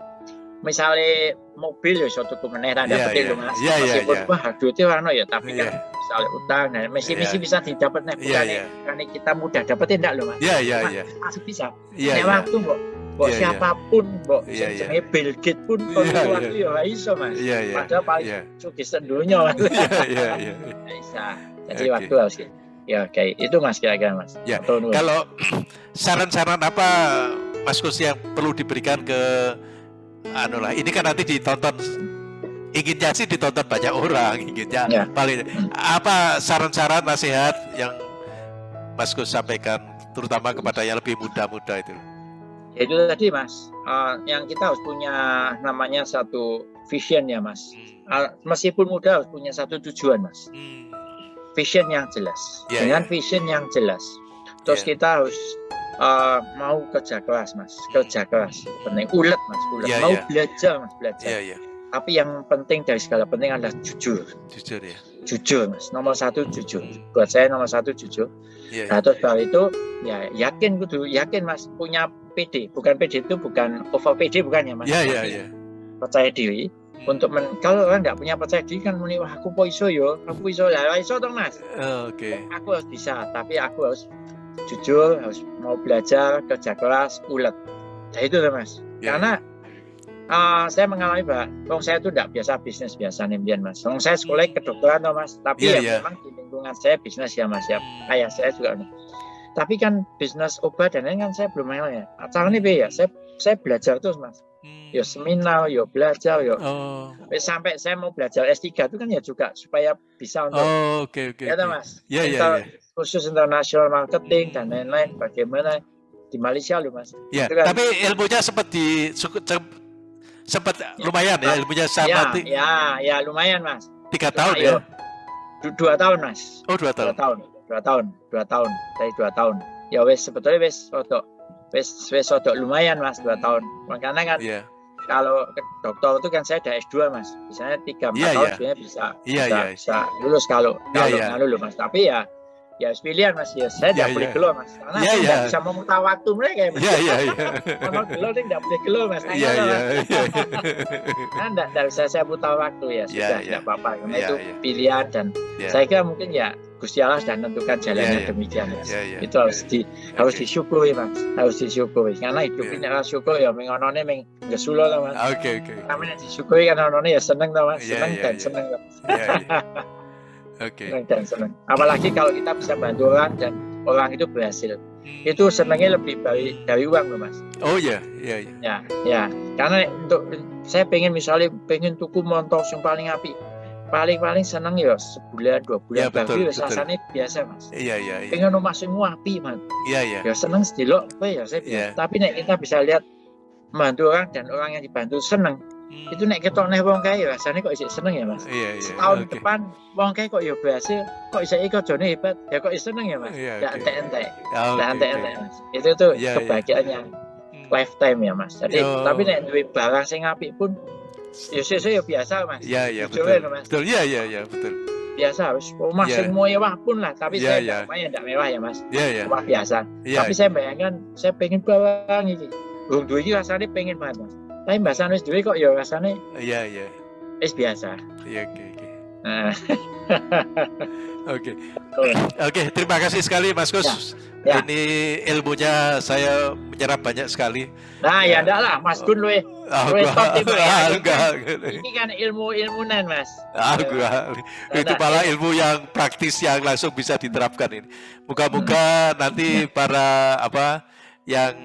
misalnya mobil ya suatu kemeneh tanda yeah, petik yeah. mas. Yeah, meskipun yeah, yeah. wah duitnya warna ya tapi yeah. kan misalnya utang dan misi-misi yeah. bisa didapat nih bukan yeah, yeah. karena kita mudah dapetin enggak loh mas iya iya iya masih bisa yeah, yeah. waktu kok Mbok yeah, siapa pun, mbok yeah, yeah. jenenge Bill Gates pun yeah, yeah. waktu ya iso Mas. Yeah, yeah. Padahal paling yeah. sugih sedunia Mas. Iya iya iya. Bisa. Jadi okay. waktu harus ya kayak itu Mas kira-kira Mas. Ya. Kalau [clears throat] saran-saran apa Mas Kus yang perlu diberikan ke anu lah ini kan nanti ditonton inginnya sih ditonton banyak orang inginnya ya. paling apa saran-saran nasihat yang Mas Gus sampaikan terutama kepada yang lebih muda-muda itu ya itu tadi Mas uh, yang kita harus punya namanya satu vision ya Mas uh, meskipun muda harus punya satu tujuan Mas hmm. vision yang jelas yeah, dengan yeah. vision yang jelas terus yeah. kita harus uh, mau kerja keras Mas kerja keras penting ulet Mas ulet yeah, mau yeah. belajar Mas belajar yeah, yeah tapi yang penting dari segala penting adalah jujur. Jujur ya. Jujur, mas. Nomor satu jujur. Buat saya nomor satu jujur. Yeah. Nah, terus baru itu ya yakin kudu yakin mas punya PD. Bukan PD itu bukan over PD bukan ya mas. Iya iya iya. Percaya diri. Hmm. Untuk men, kalau orang nggak punya percaya diri kan muni wah aku po iso yo, aku iso lah, iso dong mas. Oh, Oke. Okay. Aku harus bisa, tapi aku harus jujur, harus mau belajar, kerja keras, ulet. Nah itu loh mas. Yeah. Karena uh, saya mengalami pak, Wong saya itu tidak biasa bisnis biasa nih mas. Wong saya sekolah kedokteran toh mas, tapi yeah, ya yeah. memang di lingkungan saya bisnis ya mas ya. Ayah saya juga. Tapi kan bisnis obat dan lain kan saya belum mengenal ya. Caranya ya, saya saya belajar terus mas. Hmm. Yo seminar, yo belajar, yo oh. sampai saya mau belajar S3 itu kan ya juga supaya bisa untuk oh, okay, okay, ya okay. mas. Yeah, yeah, yeah. Khusus international marketing dan lain-lain bagaimana di Malaysia loh mas. Ya, kan, tapi ilmunya seperti sempat lumayan ya ilmunya sama ya, ya ya lumayan mas tiga tahun ya dua tahun mas oh dua tahun dua tahun dua tahun dua tahun dari dua tahun ya wes sebetulnya wes foto wes wes foto lumayan mas dua tahun makanya kan yeah. kalau dokter itu kan saya ada S2 mas misalnya tiga empat yeah, tahun yeah. sebenarnya bisa yeah, bisa, yeah. bisa lulus kalau yeah, kalau yeah. lulus mas tapi ya ya pilihan mas ya saya tidak yeah, boleh yeah. gelo mas karena yeah, saya yeah. bisa memutar waktu mereka ya mas [laughs] yeah, yeah, yeah. kalau gelo ini tidak boleh gelo mas iya iya kan tidak bisa saya putar waktu ya sudah tidak yeah, yeah. apa-apa karena yeah, itu yeah. pilihan dan yeah. saya kira mungkin ya Gusti Allah sudah menentukan jalannya yeah, yeah. demikian mas yeah, yeah. itu harus di okay. harus disyukuri mas harus disyukuri karena hidup yeah. ini harus syukur ya mengonone meng gesulo mas oke okay, oke okay. kami disyukuri kan onone ya seneng mas seneng yeah, dan yeah. seneng lah mas okay. senang dan senang apalagi kalau kita bisa bantu orang dan orang itu berhasil hmm. itu senangnya lebih dari dari uang loh mas oh iya iya iya ya ya karena untuk saya pengen misalnya pengen tuku motor yang paling api paling paling seneng ya sebulan dua bulan ya, betul, baru rasanya biasa mas iya iya, iya. pengen rumah semua api mas iya iya ya seneng sedilok ya saya biasa. Yeah. tapi nek kita bisa lihat membantu orang dan orang yang dibantu seneng Hmm. Itu nek ketok neh wong kae ya, rasane kok isih seneng ya, Mas. Iya, iya. Setahun okay. depan wong kae kok ya berhasil, kok isih iki jone hebat, ya kok seneng ya, Mas. Iya, okay. entek-entek. Ya, okay, entek-entek, Mas. Itu tuh yeah, kebahagiaannya yeah. lifetime ya, Mas. Jadi Yo. tapi nek duwe barang sing apik pun ya sesuk ya biasa, Mas. Iya, iya, betul. Mas. Betul, iya, iya, iya, betul. Biasa, wis rumah yeah. semua mewah pun lah, tapi yeah, saya yeah. rumahnya tidak mewah ya, Mas. Iya, iya. Rumah biasa. Yeah. Tapi saya bayangkan saya pengen barang ini. Wong duwe iki rasane pengen banget, Mas tapi bahasa wis duwe kok ya rasane iya iya wis biasa iya oke oke nah. [laughs] oke oke terima kasih sekali Mas Gus ya, ya. ini ilmunya saya menyerap banyak sekali nah ya, ya enggak lah Mas Gun lu Oh, gua, ya. [laughs] enggak, ini kan ilmu ilmunan mas. Ah, gua, itu malah ilmu yang praktis yang langsung bisa diterapkan ini. Moga-moga hmm. nanti para apa yang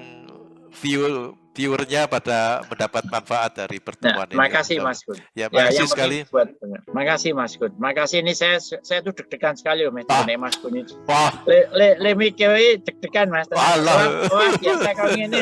view viewernya pada mendapat manfaat dari pertemuan nah, ini. Makasih Mas Gun. Ya, makasih ya, sekali. Buat, makasih Mas Gun. Makasih ini saya saya tuh deg-degan sekali loh Mas, Mas Gun itu. Wah. Le le, le mikir deg-degan Mas. Allah. Wah, biasa kau ini.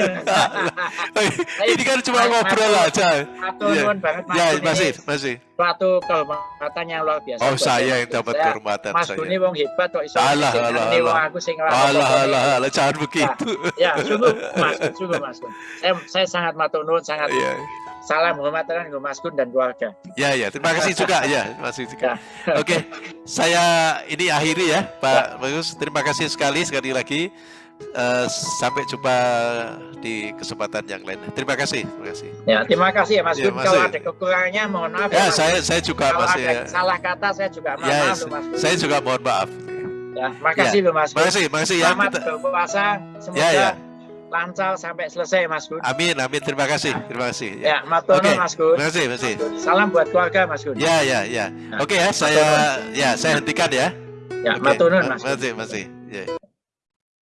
ini kan cuma ngobrol aja. Atur ya. banget Mas. Ya, masih, masih suatu kehormatan yang luar biasa. Oh, saya yang dapat kehormatan Mas saya. Guni wong hebat kok iso. Alah, alah, alah. aku sing Alah, alah, alah, jangan begitu. Ya, ya [laughs] sungguh Mas, sungguh Mas. Saya, saya sangat matur nuwun, sangat yeah. salam hormat dengan Mas Gun dan keluarga. Ya, ya, terima kasih juga [laughs] ya, Mas juga. Ya. Oke, saya ini akhiri ya, Pak ya. Bagus. Terima kasih sekali sekali lagi. Uh, sampai jumpa di kesempatan yang lain. Terima kasih. Terima kasih. Ya, terima kasih ya Mas ya, Gun. Kalau ada kekurangannya mohon maaf. Ya, ya saya saya juga Kalau masih ada salah kata saya juga mohon ya, maaf Mas Saya juga mohon maaf. Ya, makasih ya. loh Mas. Makasih, makasih ya. Selamat kita... berpuasa. Semoga ya, ya. lancar sampai selesai Mas Gun. Amin, amin. Terima kasih. Terima kasih. Ya, ya matur okay. Mas Gun. Terima kasih, terima kasih. Salam buat keluarga Mas Gun. Ya, ya, ya. Nah, Oke okay, ya, saya ya saya hentikan ya. Ya, okay. matur Mas. Masih, masih. Ya.